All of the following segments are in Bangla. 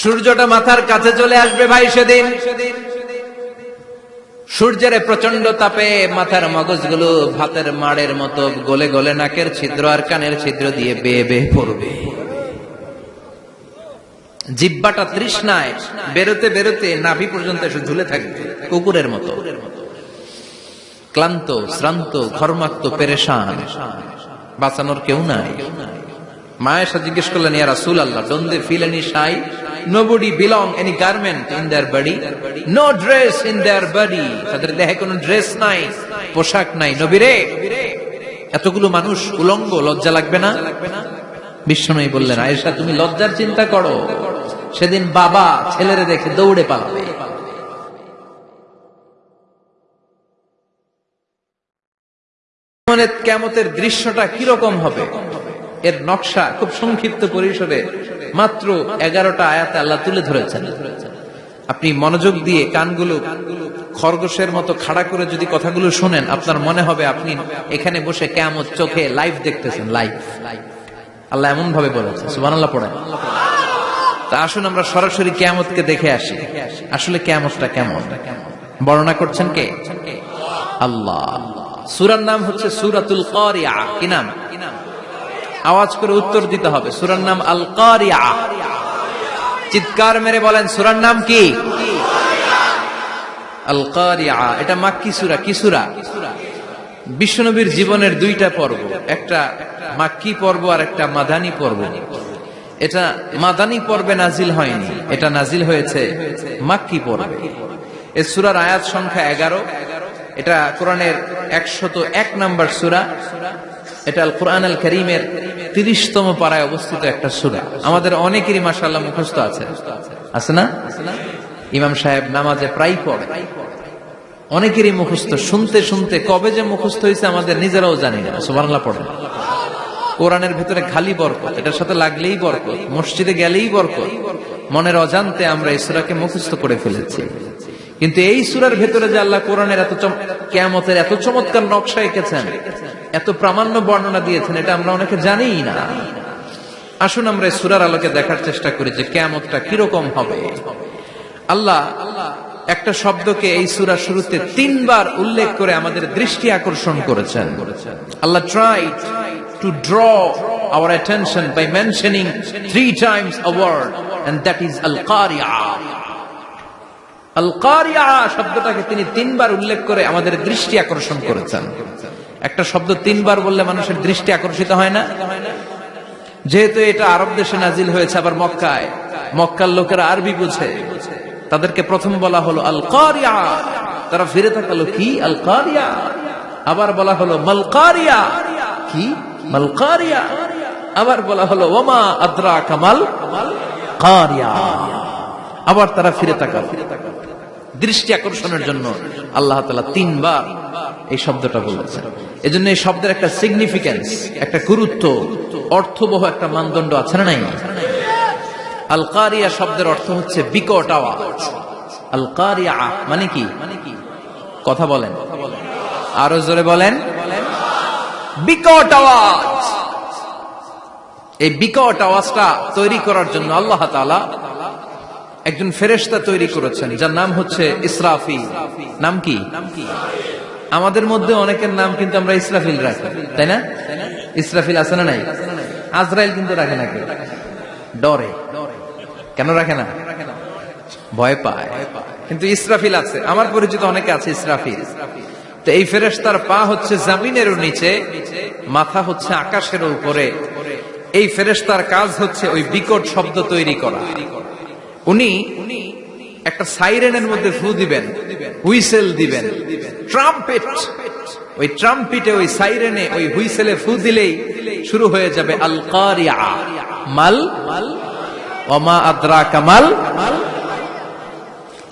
সূর্যটা মাথার কাছে চলে আসবে ভাই সেদিন। সূর্যের প্রচণ্ড তাপে মাথার মগজগুলো ভাতের মাড়ের মতো গলে গলে নাকের ছিদ্র আর কানের ছিদ্র দিয়ে বেয়ে বেয়ে পড়বে। জিব্বাটা তৃষ্ণায় বেরোতে বেরোতে নাভি পর্যন্ত এসে ঝুলে থাকবে, কুকুরের মতো। ক্লান্ত, শ্রান্ত ঘর্মাক্ত পেরেশান। বাঁচানোর কেউ নাই। মায়ের সাথে জিজ্ঞেস করলেন, ইয়া রাসূল আল্লাহ don't they feel any shy nobody belong any garment in their body no dress in their body তাদের দেহে কোনো ড্রেস নাই, পোশাক নাই। নবীরে, এতগুলো মানুষ উলঙ্গ, লজ্জা লাগবে না? বিষ্ণুই বললেন, আয়েশা, তুমি লজ্জার চিন্তা করো। সেদিন বাবা ছেলেরে দেখে দৌড়ে পালাবে। মানে কেমতের দৃশ্যটা কীরকম হবে? এর নকশা খুব সংক্ষিপ্ত পরিসরে মাত্র এগারোটা আয়াতে আল্লাহ তুলে ধরেছেন। আপনি মনোযোগ দিয়ে কানগুলো খরগোশের মতো খাড়া করে যদি কথাগুলো শোনেন, আপনার মনে হবে আপনি এখানে বসে কেমত চোখে লাইভ দেখতেছেন লাইভ আল্লাহ এমন ভাবে বলেছে সুবান আল্লাহ পড়েন। তা আসুন আমরা সরাসরি কেয়ামতকে দেখে আসি। আসলে কেয়ামতটা কেমন? বর্ণনা করছেন কে? আল্লাহ। সুরার নাম হচ্ছে সুরাতুল কারিয়া। কি নাম? আওয়াজ করে উত্তর দিতে হবে। সুরার নাম আল কারিয়া চিৎকার মেরে বলেন, সুরার নাম কি? আল কারিয়া এটা মাক্কি সুরা। কি সুরা? বিশ্বনবীর জীবনের দুইটা পর্ব। একটা মাক্কি পর্ব আর একটা মাদানী পর্ব। এটা মাদানী পর্বে নাজিল হয়নি। এটা নাজিল হয়েছে মাক্কি পর্বে। এ সুরার আয়াত সংখ্যা এগারো। এটা কোরআনের একশত এক নম্বর সুরা। এটা কোরআন আল করিমের তিরিশতম পাড়ায় অবস্থিত একটা সুরা। আমাদের অনেকেরই মাসাল্লাহ মুখস্থ আছে। আছে না? ইমাম সাহেব নামাজে প্রায় পড়ে। অনেকেরই মুখস্থ। শুনতে শুনতে কবে যে মুখস্থ হয়েছে আমাদের নিজেরাও জানি না। সুবাংলা পড়ে। কোরআনের ভেতরে খালি বরকত। এটার সাথে লাগলেই বরকত। মসজিদে গেলেই বরকত। মনের অজান্তে আমরা এই সুরাকে মুখস্থ করে ফেলেছি। কিন্তু এই সুরার ভেতরে যে আল্লাহ কোরআনের এত কেমতের এত চমৎকার নকশা এঁকেছেন এত প্রামাণ্য বর্ণনা দিয়েছেন, এটা আমরা অনেকে জানিই না। আসুন আমরা সুরার আলোকে দেখার চেষ্টা করি যে কেমতটা কীরকম হবে। আল্লাহ একটা শব্দকে এই সুরা শুরুতে তিনবার উল্লেখ করে আমাদের দৃষ্টি আকর্ষণ করেছেন। আল্লাহ try to draw our attention by mentioning three times a word, and that is al-qari'ah আল কারিয়া শব্দটাকে তিনি তিনবার উল্লেখ করে আমাদের দৃষ্টি আকর্ষণ করেছেন। একটা শব্দ তিনবার বললে মানুষের দৃষ্টি আকর্ষিত হয় না? যেহেতু এটা আরব দেশে নাজিল হয়েছে আবার মক্কায়। মক্কার লোকেরা আরবি বুঝে। তাদেরকে প্রথম বলা হলো আল কারিয়া তারা ফিরে থাকালো কি আল কারিয়া আবার বলা হলো, মালকারিয়া। কি? মালকারিয়া। আবার বলা হলো, ওমা আদ্রা কামাল কারিয়া আবার তারা ফিরে তাকাল। দৃষ্টি আকর্ষণের জন্য আল্লাহ তালা তিনবার এই শব্দটা বলেছেন এজন্য এই শব্দের একটা সিগনিফিকেন্স একটা গুরুত্ব, অর্থবহ একটা মানদণ্ড আছে না নাই? আলকারিয়া শব্দের অর্থ হচ্ছে বিকট আওয়াজ। আলকারিয়া মানে কি? কথা বলেন। আরও জোরে বলেন। বিকট আওয়াজ। এই বিকট আওয়াজটা তৈরি করার জন্য আল্লাহ তালা একজন ফেরেস্তা তৈরি করেছেন, যার নাম হচ্ছে ইসরাফিল। নাম কি? আমাদের মধ্যে অনেকের নাম কিন্তু আমরা ইসরাফিল রাখি, তাই না? ইসরাফিল আছে না নাই? আজরাইল কিন্তু রাখে না কেউ। ডরে। কেন রাখে না? ভয় পায়। কিন্তু ইসরাফিল আছে। আমার পরিচিত অনেকে আছে ইসরাফিল। তো এই ফেরেস্তার পা হচ্ছে জামিনের নিচে, মাথা হচ্ছে আকাশের উপরে। এই ফেরেস্তার কাজ হচ্ছে ওই বিকট শব্দ তৈরি করা। উনি একটা সাইরেনের মধ্যে ফু দিবেন, হুইসেল দিবেন। ট্রাম্পেট, ওই ট্রাম্পিটে ওই সাইরেনে ওই হুইসেলে ফু দিলেই শুরু হয়ে যাবে আল কারিয়া মাল অমা আদ্রা কামাল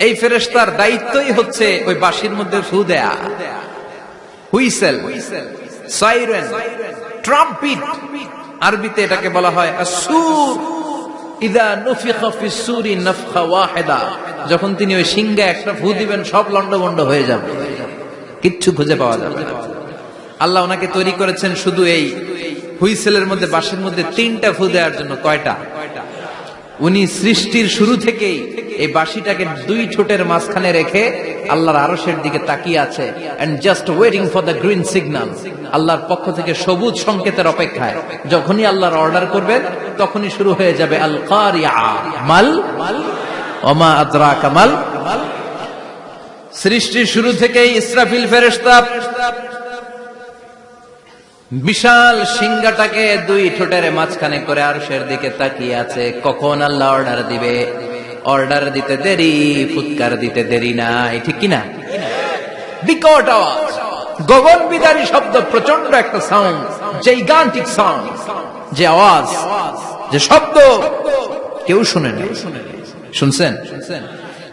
এই ফেরেস্তার দায়িত্বই হচ্ছে ওই বাসির মধ্যে ফু দেয়া। Whistle, siren, trumpet. আরবিতে এটাকে বলা হয় যখন তিনি ওই সিংহে একটা ফু দিবেন, সব লন্ডভন্ড হয়ে যাবে। কিচ্ছু খুঁজে পাওয়া যাবে আল্লাহ ওনাকে তৈরি করেছেন শুধু এই হুইসেলের মধ্যে বাসের মধ্যে তিনটা ফু দেওয়ার জন্য, কয়টা? উনি সৃষ্টির শুরু থেকেই এই বাঁশিটাকে দুই ঠোঁটের মাঝখানে রেখে আল্লাহর আরশের দিকে তাকিয়ে আছে and just waiting for the green signal আল্লাহর পক্ষ থেকে সবুজ সংকেতের অপেক্ষায়। যখনই আল্লাহর অর্ডার করবেন, তখনই শুরু হয়ে যাবে আল মাল? ওমা আদরা কামাল সৃষ্টির শুরু থেকেই ইসরাফিল ফেরেশতা বিশাল সিংহাটাকে দুই ঠোঁটের মাঝখানে করে আরশের দিকে তাকিয়ে আছে। কখন আল্লাহ অর্ডার দিবে? অর্ডার দিতে দেরি, ফুৎকার দিতে দেরি নাই, ঠিক কিনা? বিকট আওয়াজ, গগন বিদারী শব্দ প্রচণ্ড একটা সাউন্ড যেই গানটিক সাউন্ড যে আওয়াজ, যে শব্দ কেউ শুনে শুনছেন?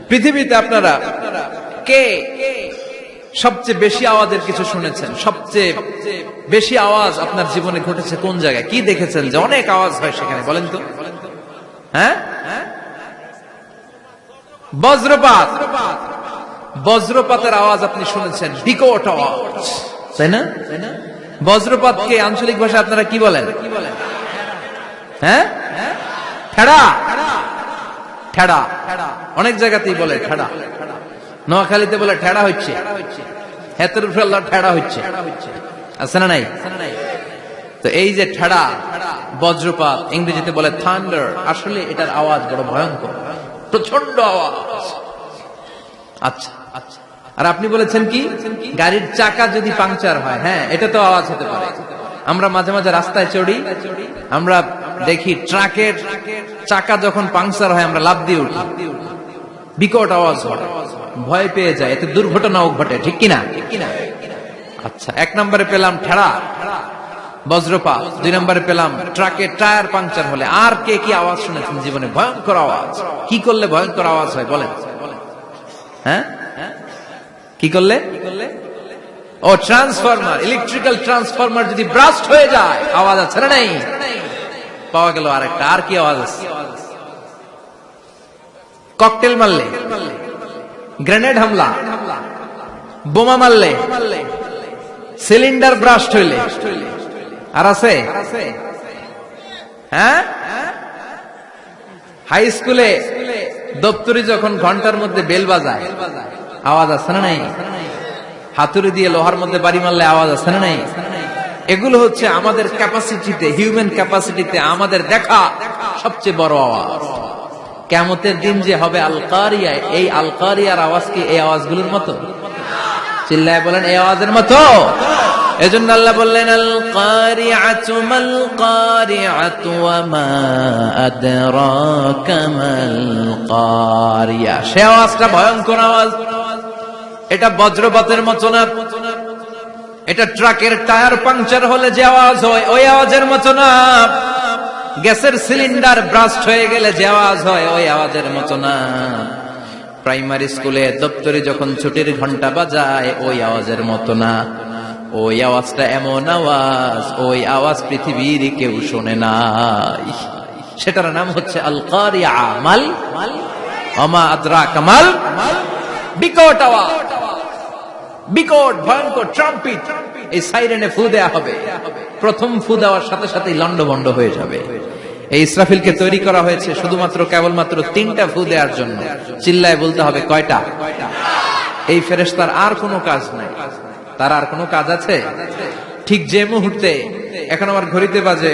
পৃথিবীতে আপনারা কে? সবচেয়ে বেশি আওয়াজের কিছু শুনেছেন? সবচেয়ে বেশি আওয়াজ আপনার জীবনে ঘটেছে কোন জায়গায়? কি দেখেছেন যে অনেক আওয়াজ হয় সেখানে? বলেন তো। হ্যাঁ? বজ্রপাত। বজ্রপাতের আওয়াজ আপনি শুনেছেন। বিকট আওয়াজ। তাই না? বজ্রপাতকে আঞ্চলিক ভাষা আপনারা কি বলেন? হ্যাঁ? ঠেড়া। ঠেড়া। অনেক জায়গাতেই বলে ঠেড়া। নোয়াখালীতে বলে ঠেড়া হচ্ছে। ঠেড়া হচ্ছে। আছে না নাই? তো এই যে ঠেড়া, বজ্রপাত, ইংরেজিতে বলে থান্ডার আসলে এটার আওয়াজ বড় ভয়ঙ্কর। প্রচণ্ড আওয়াজ। আচ্ছা। আর আপনি বলেছেন কি? গাড়ির চাকা যদি পাংচার হয় হ্যাঁ এটা তো আওয়াজ হতে পারে। আমরা মাঝে মাঝে রাস্তায় চড়ি, আমরা দেখি ট্রাকের চাকা যখন পাংচার হয়, আমরা লাভ দিয়ে উঠি। বিকট আওয়াজ হয়। ভয় পেয়ে যায়, এতে দুর্ঘটনাও ঘটে, ঠিক কিনা? আচ্ছা এক নম্বরে পেলাম ঠেড়া, বজ্রপাত। দুই নম্বরে পেলাম ট্রাকের টায়ার পাংচার হলে, আর কে কি আওয়াজ শুনেছেন জীবনে? ভয়ঙ্কর আওয়াজ। কি করলে ভয়ঙ্কর আওয়াজ হয়, বলেন। হ্যাঁ? কি করলে? ও, ট্রান্সফরমার, ইলেকট্রিক্যাল ট্রান্সফরমার যদি ব্রাস্ট হয়ে যায়, আওয়াজ আছে না নাই? পাওয়া গেল আরেকটা, আর কি আওয়াজ আছে? ককটেল মারলে? গ্রেনেড হামলা, বোমা মারলে, সিলিন্ডার ব্রাস্ট হইলে। আর আছে? হ্যাঁ? হাই স্কুলে দপ্তরি যখন ঘণ্টার মধ্যে বেল বাজায়, আওয়াজ আছে না নাই? হাতুড়ি দিয়ে লোহার মধ্যে বাড়ি মারলে আওয়াজ আছে না নাই? এগুলো হচ্ছে আমাদের ক্যাপাসিটিতে হিউম্যান ক্যাপাসিটিতে আমাদের দেখা সবচেয়ে বড় আওয়াজ। কেমতের দিন যে হবে আলকারিয়া, এই আলকারিয়ার আওয়াজ কি এই আওয়াজগুলোর মতো? চিল্লায় বলেন, এই আওয়াজের মতো। এজন্য আল্লাহ বললেন আল কারিআতু মাল কারিআতু ওয়া কারিয়া সে আওয়াজটা ভয়ঙ্কর আওয়াজ। এটা বজ্রপাতের মতো না। এটা ট্রাকের টায়ার পাংচার হলে যে আওয়াজ হয়, ওই আওয়াজের মতো না। গ্যাসের সিলিন্ডার ব্রাস্ট হয়ে গেলে যে আওয়াজ হয়, ওই আওয়াজের মতো না। প্রাইমারি স্কুলে দপ্তরে যখন ছুটির ঘণ্টা বাজায়, ওই আওয়াজের মতো না। ওই আওয়াজটা এমন আওয়াজ, ওই আওয়াজ পৃথিবীর কেউ শোনে নাই সেটার নাম হচ্ছে কামাল বিকট আওয়াজ। বিকট, ভয়ঙ্কর, ট্রাম্পিট। এই সাইরেনে ফু দেয়া হবে। প্রথম ফু দেওয়ার সাথে সাথে লন্ডভন্ড হয়ে যাবে। এই ইসরাফিলকে তৈরি করা হয়েছে শুধুমাত্র, কেবলমাত্র তিনটা ফু দেওয়ার জন্য। চিল্লায় বলতে হবে, কয়টা? এই ফেরেশতার আর কোনো কাজ নাই। তার আর কোনো কাজ আছে? ঠিক যে মুহূর্তে, এখন আমার ঘড়িতে বাজে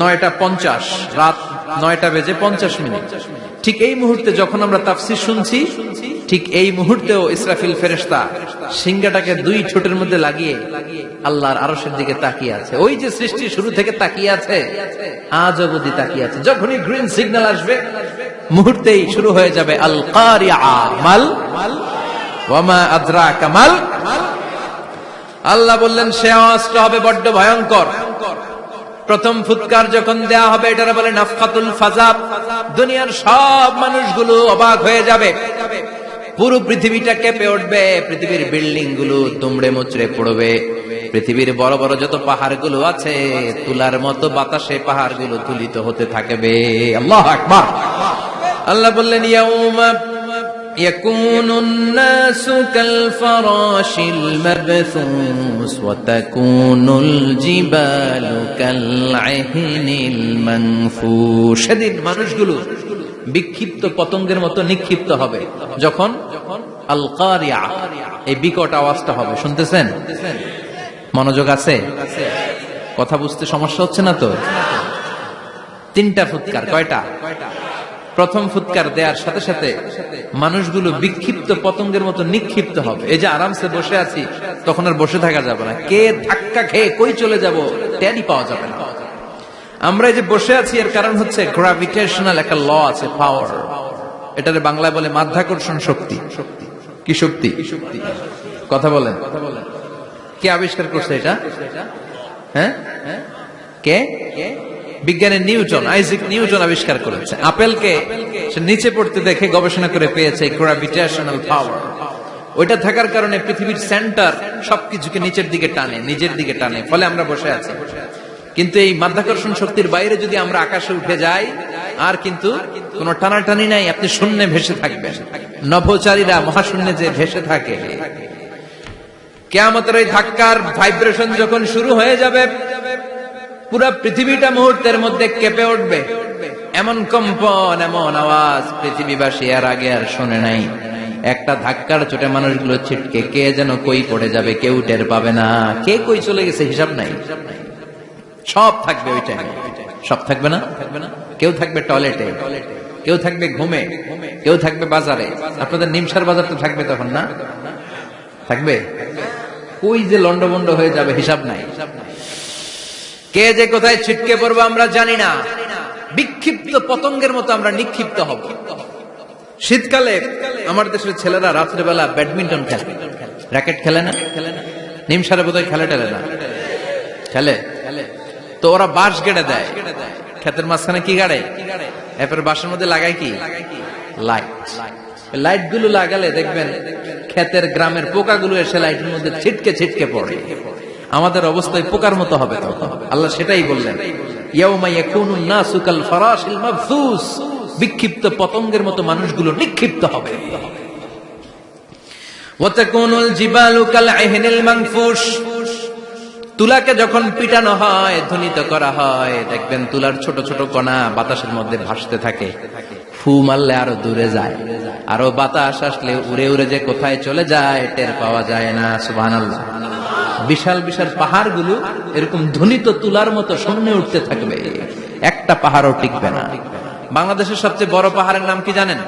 নয়টা পঞ্চাশ, রাত নয়টা বেজে পঞ্চাশ মিনিট। ঠিক এই মুহূর্তে যখন আমরা তাফসির শুনছি, ঠিক এই মুহূর্তেও ইসরাফিল ফেরেশতা সিংহাটাকে দুই ঠোঁটের মধ্যে লাগিয়ে আল্লাহর আরশের দিকে তাকিয়ে আছে। ওই যে সৃষ্টি শুরু থেকে তাকিয়ে আছে, আজ অবধি তাকিয়ে আছে। যখনই গ্রিন সিগন্যাল আসবে, মুহূর্তেই শুরু হয়ে যাবে আল কারিয়া মাল। ওয়ামা আদ্রা কামাল আল্লাহ বললেন, সে আওয়াজটা হবে বড্ড ভয়ঙ্কর। প্রথম ফুৎকার যখন দেয়া হবে, এটার বলে নাফকাতুল ফাজাব। দুনিয়ার সব মানুষগুলো অবাক হয়ে যাবে। পুরো পৃথিবীটা কেঁপে উঠবে, পৃথিবীর বিল্ডিংগুলো তুমড়ে মুচড়ে পড়বে। পৃথিবীর বড় বড় যত পাহাড়গুলো আছে, তুলার মতো বাতাসে পাহাড়গুলো তুলিত হতে থাকবে। আল্লাহ আল্লাহ বললেন, ইয়াউমা يكون الناس كالفراش المبثوث وتكون الجبال كالعهن المنفوش সেদিন মানুষগুলো বিক্ষিপ্ত পতঙ্গের মতো নিক্ষিপ্ত হবে যখন আল কারিয়া এই বিকট আওয়াজটা হবে শুনতেছেন মনোযোগ আছে কথা বুঝতে সমস্যা হচ্ছে না তো তিনটা ফুৎকার কয়টা প্রথম ফুৎকার দেওয়ার সাথে সাথে মানুষগুলো বিক্ষিপ্ত পতঙ্গের মতো নিক্ষিপ্ত হবে। এই যে আরামসে বসে আছি, তখন আর বসে থাকা যাবে না। কে ধাক্কা খেয়ে কই চলে যাব ট্যারি পাওয়া যাবে না। আমরা এই যে বসে আছি, এর কারণ হচ্ছে গ্রাভিটেশনাল একটা ল আছে পাওয়ার এটারে বাংলায় বলে মাধ্যাকর্ষণ শক্তি। কি শক্তি? কথা বলেন। কে আবিষ্কার করছে এটা? হ্যাঁ? কে? বিজ্ঞানী নিউটন, আইজিক নিউটন আবিষ্কার করেছে। আপেলকে সে নিচে পড়তে দেখে গবেষণা করে পেয়েছে গ্রাভিটেশনাল পাওয়ার ওইটা থাকার কারণে পৃথিবীর সেন্টার সবকিছুকে নিচের দিকে টানে, নিজের দিকে টানে, ফলে আমরা বসে আছি। কিন্তু এই মাধ্যাকর্ষণ শক্তির বাইরে যদি আমরা আকাশে উঠে যাই, আর কিন্তু কোন টানাটানি নাই, আপনি শূন্যে ভেসে থাকবেন। নভোচারীরা মহাশূন্যে যে ভেসে থাকে। কেয়ামতের ওই ধাক্কার ভাইব্রেশন যখন শুরু হয়ে যাবে পুরো পৃথিবীটা মুহূর্তের মধ্যে কেঁপে উঠবে। এমন কম্পন, এমন আওয়াজ পৃথিবীবাসী আর আগে আর শোনে নাই। একটা ধাক্কার চোটে মানুষগুলো ছিটকে, কে যেন কই পড়ে যাবে, কেউ টের পাবে না। কে কই চলে গেছে, হিসাব নাই। সব থাকবে ওই টাইমে সব থাকবে না? থাকবে না কেউ থাকবে টয়লেটে। কেউ থাকবে ঘুমে। কেউ থাকবে বাজারে। আপনাদের নিমসার বাজার তো থাকবে তখন না? থাকবে? কই যে লন্ডভন্ড হয়ে যাবে হিসাব নাই হিসাব নাই। কে যে কোথায় ছিটকে পড়ব আমরা জানি না। বিক্ষিপ্ত পতঙ্গের মতো আমরা নিক্ষিপ্ত হব। শীতকালে আমার দেশের ছেলেরা রাত্রেবেলা ব্যাডমিন্টন খেলে। র্যাকেট খেলে না? খেলে না নিমসারে বোধহয় খেলে টেলে না। খেলে? তো ওরা বাঁশ গেড়ে দেয়। ক্ষেতের মাঝখানে কি গাড়ে? এরপরে বাঁশের মধ্যে লাগায় কি? লাইট। লাইটগুলো লাগালে দেখবেন ক্ষেতের গ্রামের পোকাগুলো এসে লাইটের মধ্যে ছিটকে ছিটকে পড়ে। আমাদের অবস্থায় পোকার মতো হবে আল্লাহ সেটাই বললেন। বিক্ষিপ্ত পতঙ্গের মতো মানুষগুলো নিক্ষিপ্ত হবে। তুলাকে যখন পিটানো হয়, ধ্বনিত করা হয়, দেখবেন তুলার ছোট ছোট কণা বাতাসের মধ্যে ভাসতে থাকে। ফু মারলে আরও দূরে যায়। আরও বাতাস আসলে উড়ে উড়ে যে কোথায় চলে যায়, টের পাওয়া যায় না সুবাহ বিশাল বিশাল পাহাড়গুলো এরকম ধ্বনিত তুলার মতো শূন্যে উঠতে থাকবে। একটা পাহাড়ও টিকবে না। বাংলাদেশের সবচেয়ে বড় পাহাড়ের নাম কি জানেন?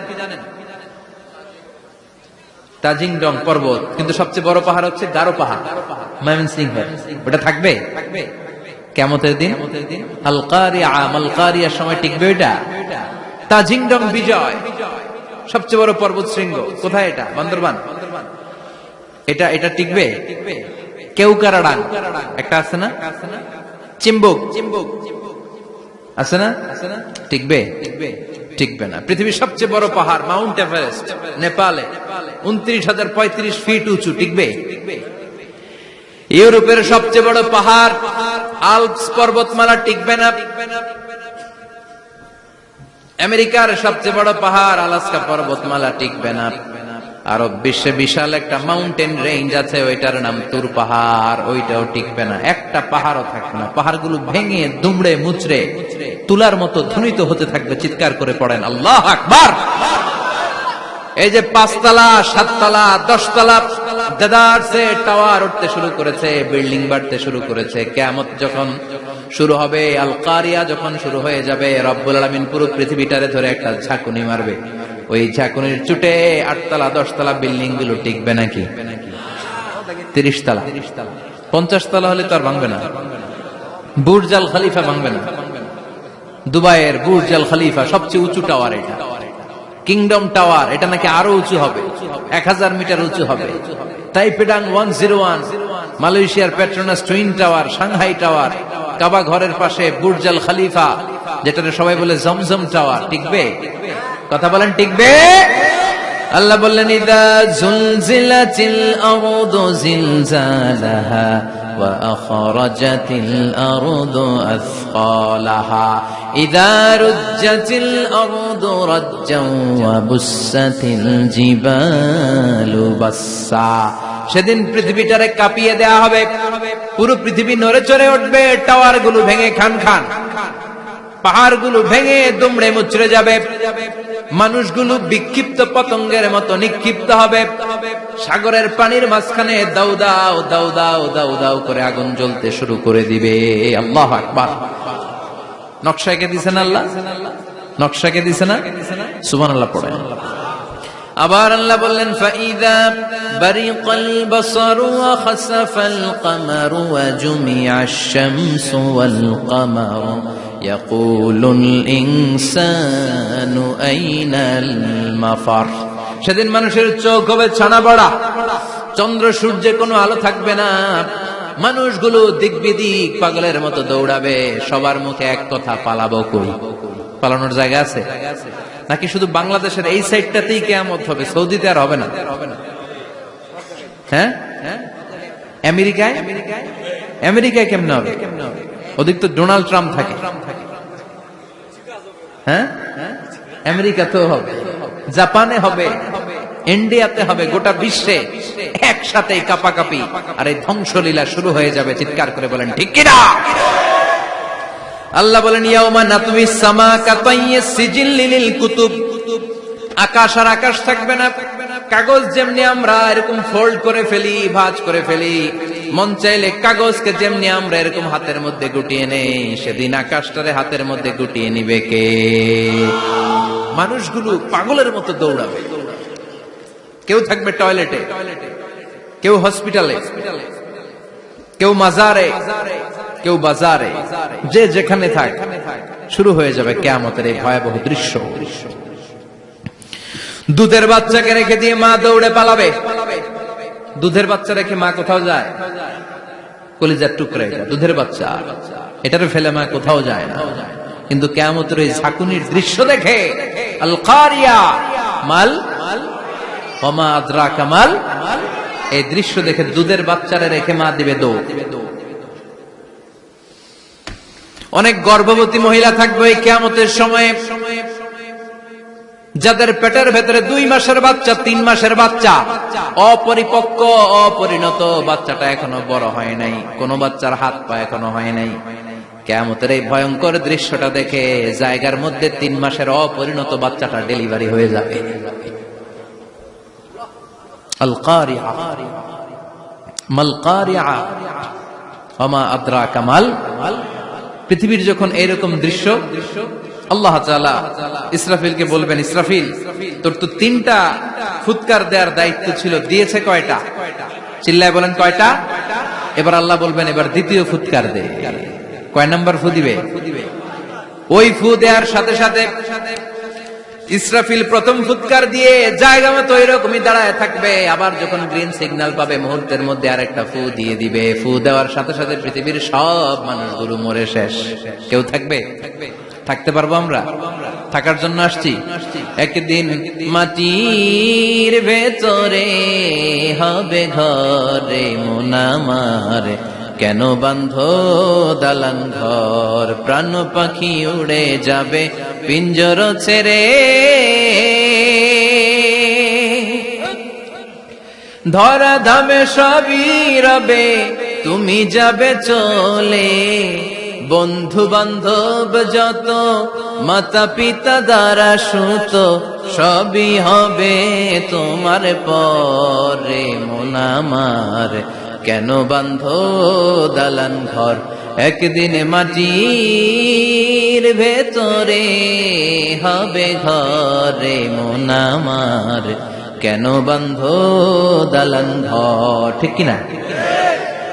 তাজিংডং পর্বত। কিন্তু সবচেয়ে বড় পাহাড় হচ্ছে গারো পাহাড়। টিকবে সবচেয়ে বড় পর্বত শৃঙ্গ কোথায় এটা? বান্দরবান? এটা এটা টিকবে? কেউকারাডাং একটা আছে না? চিম্বুক। চিম্বুক। আছে না? টিকবে? টিকবে। না। পৃথিবীর সবচেয়ে বড় পাহাড় মাউন্ট এভারেস্ট নেপালে। উনত্রিশ হাজার পঁয়ত্রিশ ফিট উঁচু। টিকবে? ইউরোপের সবচেয়ে বড় পাহাড় আলপস পর্বতমালা টিকবে না। আমেরিকার সবচেয়ে বড় পাহাড় আলাস্কা পর্বতমালা টিকবে না। আরব বিশ্বে বিশাল একটা মাউন্টেন রেঞ্জ আছে, ওইটার নাম তুর পাহাড়, ওইটাও টিকবে না। একটা পাহাড়ও থাকবে না। পাহাড়গুলো ভেঙে, দুমড়ে, মুচড়ে, তুলার মতো ধ্বনিত হতে থাকবে, চিৎকার করে পড়েন, আল্লাহ আকবার! এই যে পাঁচতলা, সাততলা, দশতলা দেদারসে টাওয়ার উঠতে শুরু করেছে বিল্ডিং বাড়তে শুরু করেছে কেমত যখন শুরু হবে আল কারিয়া যখন শুরু হয়ে যাবে, রব্বুল আলমিন পুরো পৃথিবীটারে ধরে একটা ঝাঁকুনি মারবে। ওই ঝাঁকুনির চুটে আটতলা, দশতলা বিল্ডিংগুলো টিকবে নাকি? তিরিশ পঞ্চাশ তলা হলে তো আর ভাঙবে না। বুর্জাল খালিফা ভাঙবে না। দুবাইয়ের বুর্জাল খালিফা সবচেয়ে উঁচু টাওয়ার এটা। কিংডম টাওয়ার, এটা নাকি আরও উঁচু হবে। এক হাজার মিটার উঁচু হবে। তাইপেডাং ওয়ান জিরো ওয়ান, মালয়েশিয়ার Petronas twin tower, Shanghai tower, কাবা ঘরের পাশে বুর্জাল খালিফা যেটা সবাই বলে জমজম টাওয়ার, টিকবে? কথা বলেন, টিকবে? আল্লাহ বললেন, ইদা জুলজিলাতিল আরদু জিলজালাহা ওয়া আখরাজাতিল আরদু আসফালাহা ইদা রুজ্জাতিল আরদু রাজ্জাও ওয়া বুসাতিল জিবালু বাসসা। সেদিন পৃথিবীটারে কাঁপিয়ে দেয়া হবে। পুরো পৃথিবী নড়ে চড়ে উঠবে, টাওয়ারগুলো ভেঙে খান খান। পাহাড়গুলো ভেঙে দুমড়ে মুচড়ে যাবে। মানুষগুলো বিক্ষিপ্ত পতঙ্গের মতো নিক্ষিপ্ত হবে। সাগরের পানির মাঝখানে দাউ দাও দাউ দাও দাউ দাউ করে আগুন জ্বলতে শুরু করে দিবে। আল্লাহ আকবার। নকশাকে দিছেন আল্লাহ? নকশাকে দিছে না? সুমান আল্লাহ পড়েন। আবার আল্লাহ বললেন সেদিন মানুষের চোখ হবে ছানা বড়া চন্দ্র সূর্যে কোনো আলো থাকবে না। মানুষগুলো দিক বিদিক পাগলের মতো দৌড়াবে। সবার মুখে এক কথা, পালাবো কই? পালানোর জায়গা আছে? নাকি শুধু বাংলাদেশের এই সাইডটাতেই কেমত হবে? সৌদিতে আর হবে না। হ্যাঁ? আমেরিকায়? আমেরিকায় কেমনে হবে? ওদিক তো ডোনাল্ড ট্রাম্প থাকে। হ্যাঁ? আমেরিকাতেও হবে। জাপানে হবে। ইন্ডিয়াতে হবে। গোটা বিশ্বে একসাথে কাপাকাপি। আর এই ধ্বংসলীলা শুরু হয়ে যাবে, চিৎকার করে বলেন, ঠিক কিনা? আল্লাহ বলেন ইয়াউমা নাতমি সামা কাতাইয়ে সিজিল লিলিল কুতুব। আকাশ আর আকাশ থাকবে না। কাগজ যেমনি আমরা এরকম ফোল্ড করে ফেলি, ভাঁজ করে ফেলি, মন চাইলে কাগজকে যেমনি আমরা এরকম হাতের মধ্যে গুটিয়ে নেই, সেদিন আকাশটারে হাতের মধ্যে গুটিয়ে নিবে কে? মানুষগুলো পাগলের মতো দৌড়াবে। কেউ থাকবে টয়লেটে, কেউ হসপিটালে, কেউ মাজারে কেউ বাজারে, যে যেখানে থাক, শুরু হয়ে যাবে কেয়ামতের এই ভয়াবহ দৃশ্য। দুধের বাচ্চাকে রেখে দিয়ে মা দৌড়ে পালাবে। দুধের বাচ্চা রেখে মা কোথাও যায়? কলিজার টুকরা এটা, দুধের বাচ্চা। এটারে ফেলে মা কোথাও যায় না। কিন্তু কেয়ামতের এই ঝাঁকুনির দৃশ্য দেখে আল মাল ওমা এই দৃশ্য দেখে দুধের বাচ্চারা রেখে মা দিবে দৌড়। অনেক গর্ভবতী মহিলা থাকবে এই কেয়ামতের সময়ে। যাদের পেটের ভেতরে দুই মাসের বাচ্চা, তিন মাসের বাচ্চা, অপরিপক্ক, অপরিণত বাচ্চাটা এখনও বড় হয় নাই। কোন বাচ্চার হাত পা এখনও হয় নাই। কেমতের এই ভয়ঙ্কর দৃশ্যটা দেখে জায়গার মধ্যে তিন মাসের অপরিণত বাচ্চাটা ডেলিভারি হয়ে যাবে। আল কারিয়া মাল কারিয়া আমা আদ্রা কামাল পৃথিবীর যখন এইরকম দৃশ্য, আল্লাহ ইসরাফিল ইসরাফিলকে বলবেন, ইসরাফিল, তোর তো তিনটা ফুৎকার দেওয়ার দায়িত্ব ছিল, দিয়েছে কয়টা? চিল্লায় বলেন, কয়টা? এবার আল্লাহ বলবেন, এবার দ্বিতীয় ফুৎকার দে। কয় নম্বর ফু দিবে? ওই ফু দেওয়ার সাথে সাথে ইসরাফিল প্রথম ফুৎকার দিয়ে জায়গা মতো এরকমই দাঁড়ায় থাকবে। আবার যখন গ্রিন সিগন্যাল পাবে, মুহূর্তের মধ্যে আরেকটা ফু দিয়ে দিবে। ফু দেওয়ার সাথে সাথে পৃথিবীর সব মানুষগুলো মরে শেষ। কেউ থাকবে? থাকতে পারব আমরা? থাকার জন্য আসছি। একদিন মাটির ভেতরে হবে ঘরে মোনামার কেন বান্ধ দালান ঘর? প্রাণ পাখি উড়ে যাবে পিঞ্জর ছেড়ে। ধরা ধামে সবই রবে, তুমি যাবে চলে। বন্ধু বান্ধব যত মাতা পিতা দ্বারা সুত, সবই হবে তোমার পরে। মোনামার কেন বান্ধ দালান ঘর? একদিন মাটির ভেতরে হবে ঘরে মোনামার কেন বান্ধ দালান ঘর? ঠিক কিনা?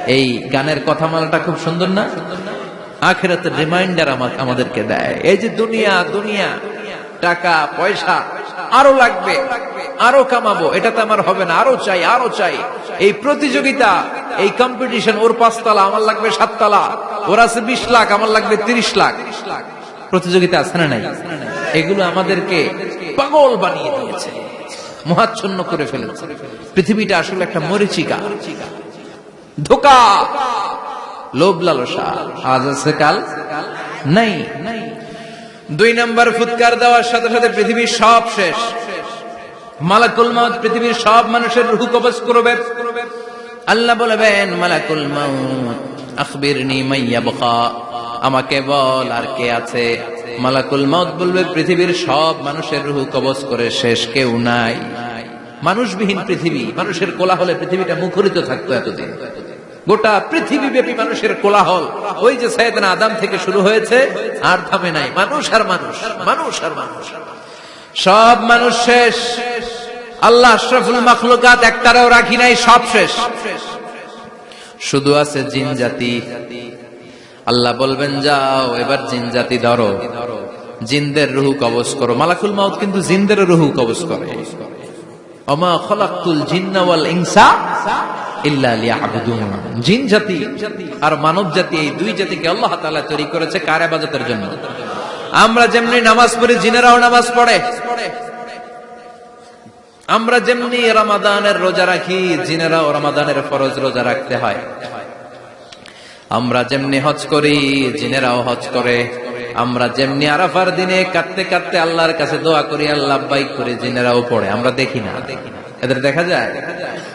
এই গানের কথা কথামালাটা খুব সুন্দর না? আখেরাতের রিমাইন্ডার আমাদেরকে দেয়। এই যে দুনিয়া দুনিয়া, টাকা, পয়সা আরও লাগবে, আরও কামাবো। এটা তো আমার হবে না। আরও চাই আরও চাই। এই প্রতিযোগিতা, এই কম্পিটিশন ওর পাঁচতলা, আমার লাগবে সাততলা। ওর আছে বিশ লাখ, আমার লাগবে তিরিশ লাখ। প্রতিযোগিতা আছে না নাই? এগুলো আমাদেরকে পাগল বানিয়ে দিয়েছে, মহাচ্ছন্ন করে ফেলেছে। পৃথিবীটা আসলে একটা মরিচিকা। ধোকা! লোভ লালসা। আজ আছে কাল? নাই। দুই নাম্বার ফুৎকার দেওয়ার সাথে সাথে পৃথিবীর সব শেষ। মালাকুল মাউত পৃথিবীর সব মানুষের রুহু কবজ করবে। আল্লাহ বলবেন, মালাকুল মাউত, আখবিরনি মাইয়া বকা আমাকে বল আর কে আছে। মালাকুল মাউত বলবে, পৃথিবীর সব মানুষের রুহু কবজ করে শেষ, কেউ নাই। মানুষবিহীন পৃথিবী, মানুষের কোলাহলে পৃথিবীটা মুখরিত থাকতো এতদিন। গোটা পৃথিবী ব্যাপী মানুষের কোলাহল। ওই যে সাইদানা আদাম থেকে শুরু হয়েছে, আর থামে নাই। মানুষ আর মানুষ মানুষ আর মানুষ। সব মানুষ শেষ। আল্লাহ আশরাফুল মাখলুকাত একটারেও রাখি নাই, সব শেষ। শুধু আছে জিন জাতি। আল্লাহ বলবেন, যাও, এবার জিন জাতি ধরো। জিনদের রুহু কবজ করো। মালাকুল মাউত কিন্তু জিনদের রুহু কবজ করে। অমা খলাকুল জিন্না ওয়াল ইনসা জিন জাতি আর মানব জাতি, এই দুই জাতিকে আল্লাহ তাআলা তৈরি করেছে কার ইবাদতের জন্য? আমরা যেমনি নামাজ পড়ি, জিনেরাও নামাজ পড়ে। আমরা যেমনি রমাদানের রোজা রাখি, জিনেরাও রমাদানের ফরজ রোজা রাখতে হয়। আমরা যেমনি হজ করি, জিনেরাও হজ করে। আমরা যেমনি আরাফার দিনে কাঁদতে কাঁদতে আল্লাহর কাছে দোয়া করি, আল্লাহ বাইক করে জিনেরাও পড়ে। আমরা দেখি না। এদের দেখা যায়?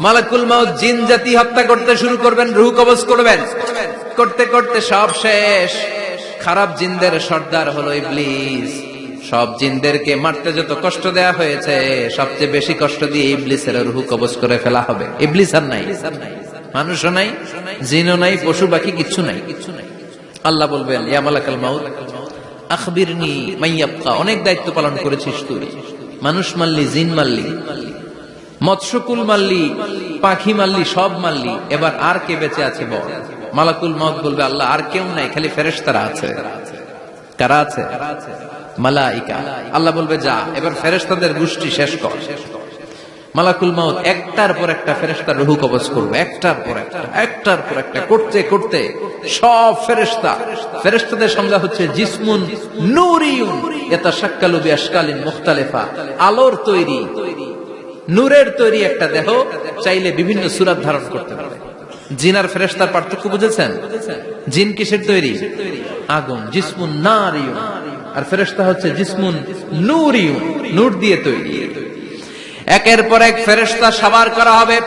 মালাকুল মাউত জিন জাতি হত্যা করতে শুরু করবেন, রুহ কবজ করবেন। করতে করতে সব শেষ। খারাপ জিনদের সর্দার হলো ইবলিস। সব জিনদেরকে মারতে যত কষ্ট দেয়া হয়েছে, সবচেয়ে বেশি কষ্ট দিয়ে ইবলিসের রুহু কবজ করে ফেলা হবে। ইবলিস আর নাই। মানুষও নাই, জিনও নাই, পশু বাকি কিচ্ছু নাই। আল্লাহ বলবেন, ইয়া মালাকাল মাউত, আখবিরনি মাইয়াবকা। অনেক দায়িত্ব পালন করেছিস তুই। মানুষ মারলি, জিন মারলি। মৎস্যকুল মারলি পাখি মারলি সব মারলি এবার আর কে বেঁচে আছে বল? মালাকুল মত বলবে, আল্লাহ, আর কেউ নাই, খালি ফেরেশতারা আছে। কারা আছে? মালাইকা। আল্লাহ বলবে, যা, এবার ফেরেশতাদের গোষ্ঠী শেষ কর। মালাকুল মাউত একটার পর একটা ফেরেশতার রুহু কবজ করবে, একটার পর একটা, একটার পর একটা, করতে করতে সব ফেরেশতা। ফেরেশতাদের সংজ্ঞা হচ্ছে জিসমুন নূরিয়ুন, ইয়াতাশাক্কালু বিআশকালিন মুখতালিফা। আলোর তৈরি নূরের তৈরি একটা দেহ চাইলে বিভিন্ন সুরাত ধারণ করতে পারে। জিন আর ফেরেস্তার পার্থক্য বুঝেছেন? জিন কিসের তৈরি? আগুন, জিসমুন নারিয়ুন। আর ফেরেস্তা হচ্ছে জিসমুন নূরিয়ুন, নূর দিয়ে তৈরি। একের পর এক ফেরেস্তা সাবার করা হবে।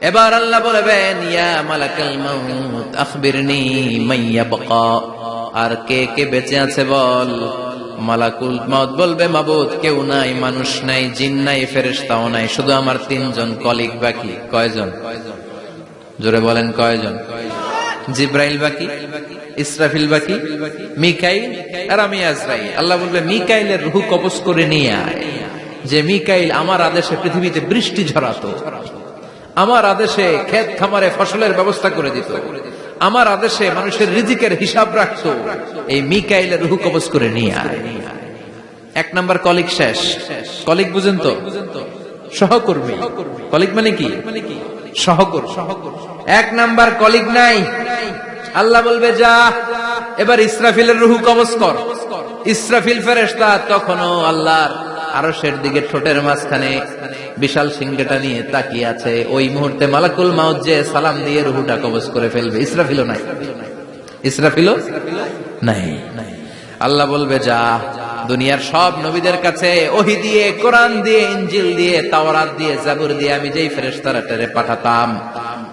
এবার আল্লাহ বলবেন, ইয়া মালাকাল মাউত, আখবিরনি মাইয়া বাকা আর কে কে বেঁচে আছে বল? মালাকুল মাউত বলবে, মাবুদ, কেউ নাই, মানুষ নাই, জিন নাই, ফেরেশতাও নাই, শুধু আমার তিনজন কলিগ বাকি, কয়জন? জোরে বলেন, কয়জন? জিব্রাইল বাকি, ইসরাফিল বাকি, মিকাইল আর আমি আজরাইল। আল্লাহ বলবে, মিকাইলের রুহু কবজ করে নিয়ে আয়। যে মিকাইল আমার আদেশে পৃথিবীতে বৃষ্টি ঝরাতো, আমার আদেশে ক্ষেত খামারে ফসলের ব্যবস্থা করে দিত আমার আদেশে মানুষের রিজিকের হিসাব রাখতো এই মিকাইলের রুহু কবজ করে নিয়ে এক নাম্বার কলিগ শেষ। কলিগ বুঝেন তো? সহকর্মী। কলিগ মানে কি? সহকর্মী। এক নাম্বার কলিগ নাই। আল্লাহ বলবে, যা, এবার ইসরাফিলের রুহু কবজ কর। ইসরাফিল ফেরেশতা তখনও আল্লাহর আরশের দিকে ঠোঁটের মাঝখানে বিশাল সিংহটা নিয়ে তাকিয়ে আছে। ওই মুহূর্তে মালাকুল মাউত যে সালাম দিয়ে রুহুটা কবজ করে ফেলবে। ইসরাফিলও নাই। ইসরাফিলও নাই। আল্লাহ বলবে, যা, দুনিয়ার সব নবীদের কাছে ওহি দিয়ে, কোরআন দিয়ে ইঞ্জিল দিয়ে, তাওরাত দিয়ে, জাবুর দিয়ে আমি যেই ফেরেশতারা টেরে পাঠাতাম,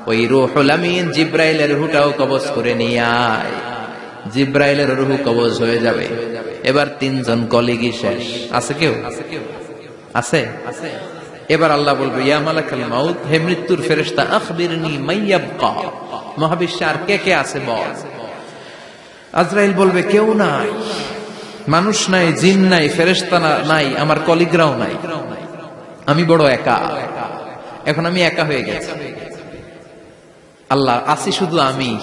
ওই রুহুল আমিন জিব্রাইলের রুহুটাও কবজ করে নিয়ে আয়। জিব্রাইলের রুহু কবজ হয়ে যাবে। এবার তিনজন কলিগি শেষ। আছে কেউ? আছে? এবার আল্লাহ বলবে, ইয়া মালাকাল মাউত, হে মৃত্যুর ফেরেশতা, আখবিরনি মাইয়াবকা মহাবিশ্বে আর কে কে আছে বল? আজরাইল বলবে, কেউ নাই। মানুষ নাই, জিন নাই, ফেরেশতা নাই, আমার কলিগরাও নাই। আমি বড় একা। এখন আমি একা হয়ে গেছি। আল্লাহ, আসি শুধু আমি।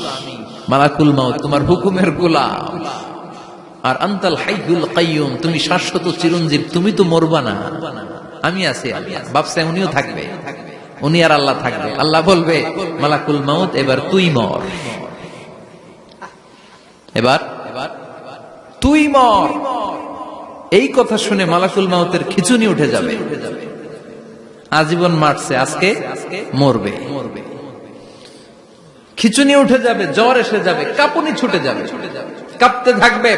মালাকুল মাউত, তোমার হুকুমের গোলাম। আর আন্তাল হাইগুল কাইয়ুম, তুমি শাশ্বত চিরঞ্জীব, তুমি তো মরবা না। আমি আছি বাপসে উনিও থাকবে। উনি আর আল্লাহ থাকবে। আল্লাহ বলবে, মালাকুল মাউত, এবার তুই মর। এবার, তুই মর। এই কথা শুনে মালাকুল মাউতের খিচুনি উঠে যাবে। আজীবন মারছে, আজকে মরবে মরবে। খিচুনি উঠে যাবে, জ্বর এসে যাবে, কাপুনি ছুটে যাবে। কাঁপতে থাকবে।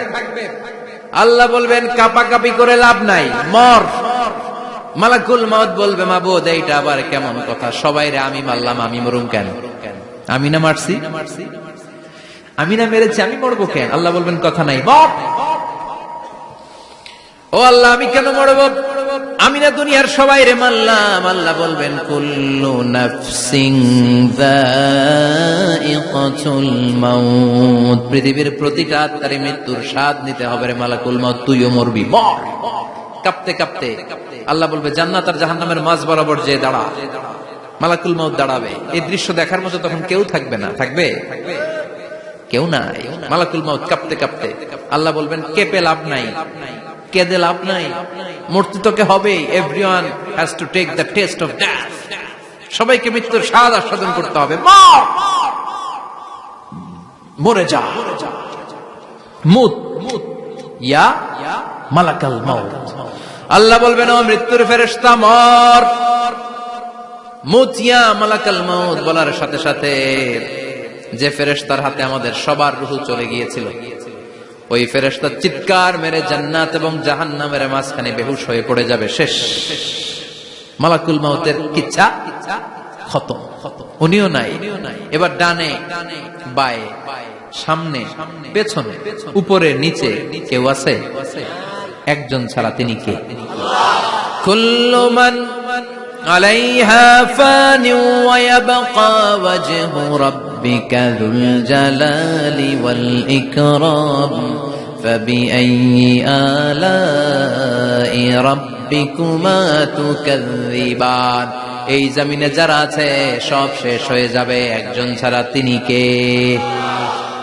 আল্লাহ বলবেন, কাপাকাপি করে লাভ নাই, মর। মালাকুল মাউত বলবে, মাবুদ, এইটা আবার কেমন কথা? সবাই রে, আমি মারলাম, আমি মরুম কেন? আমি না মারছি? আমি না মেরেছি, আমি মরবো কেন? আল্লাহ বলবেন, কথা নাই ও আল্লাহ, আমি কেন মরব? আমি না দুনিয়ার সবাই রে মারলাম, আল্লাহ বলবেন, কুল্লু নাফসিং পৃথিবীর প্রতিটা আত্মারে মৃত্যুর স্বাদ নিতে হবে রে মালাকুল মাউত, তুইও মরবি, মর। কাঁপতে কাঁপতে আল্লাহ বলবে, জান্নাত আর জাহান্নামের মাঝ বরাবর যে দাঁড়া, মালাকুল মাউত দাঁড়াবে। এই দৃশ্য দেখার মতো তখন কেউ থাকবে না। থাকবে? কেউ নাই। মালাকুল মাউত কাঁপতে কাঁপতে আল্লাহ বলবেন, কেঁপে লাভ নাই। কেঁদে লাভ নাই। মূর্তি তোকে হবে everyone has to take the taste of death সবাইকে মৃত্যুর স্বাদ আস্বাদন করতে হবে। মর! যা। মুত। মুত ইয়া মালাকাল মাউত। আল্লাহ বলবেন, ও মৃত্যুর ফেরেশতা, মর! মুতিয়া মালাকাল মাউত বলার সাথে সাথে যে ফেরেশতার হাতে আমাদের সবার রুহু চলে গিয়েছিল ওই ফেরেশতা চিৎকার মেরে জান্নাত এবং জাহান্নামের মাঝখানে বেহুশ হয়ে পড়ে যাবে। শেষ। মালাকুল মাউতের কিচ্ছা খতম। উনিও নাই। এবার ডানে, বায়ে, সামনে, পেছনে, উপরে, নিচে কেউ আছে? একজন ছাড়া তিনি কে? কুল্লু মান عليها فان ويبقى وجه ربك ذو الجلال والإكرام فبأي آلاء ربكما تكذبان এই জমিনে যারা আছে সব শেষ হয়ে যাবে একজন ছাড়া তিনি কে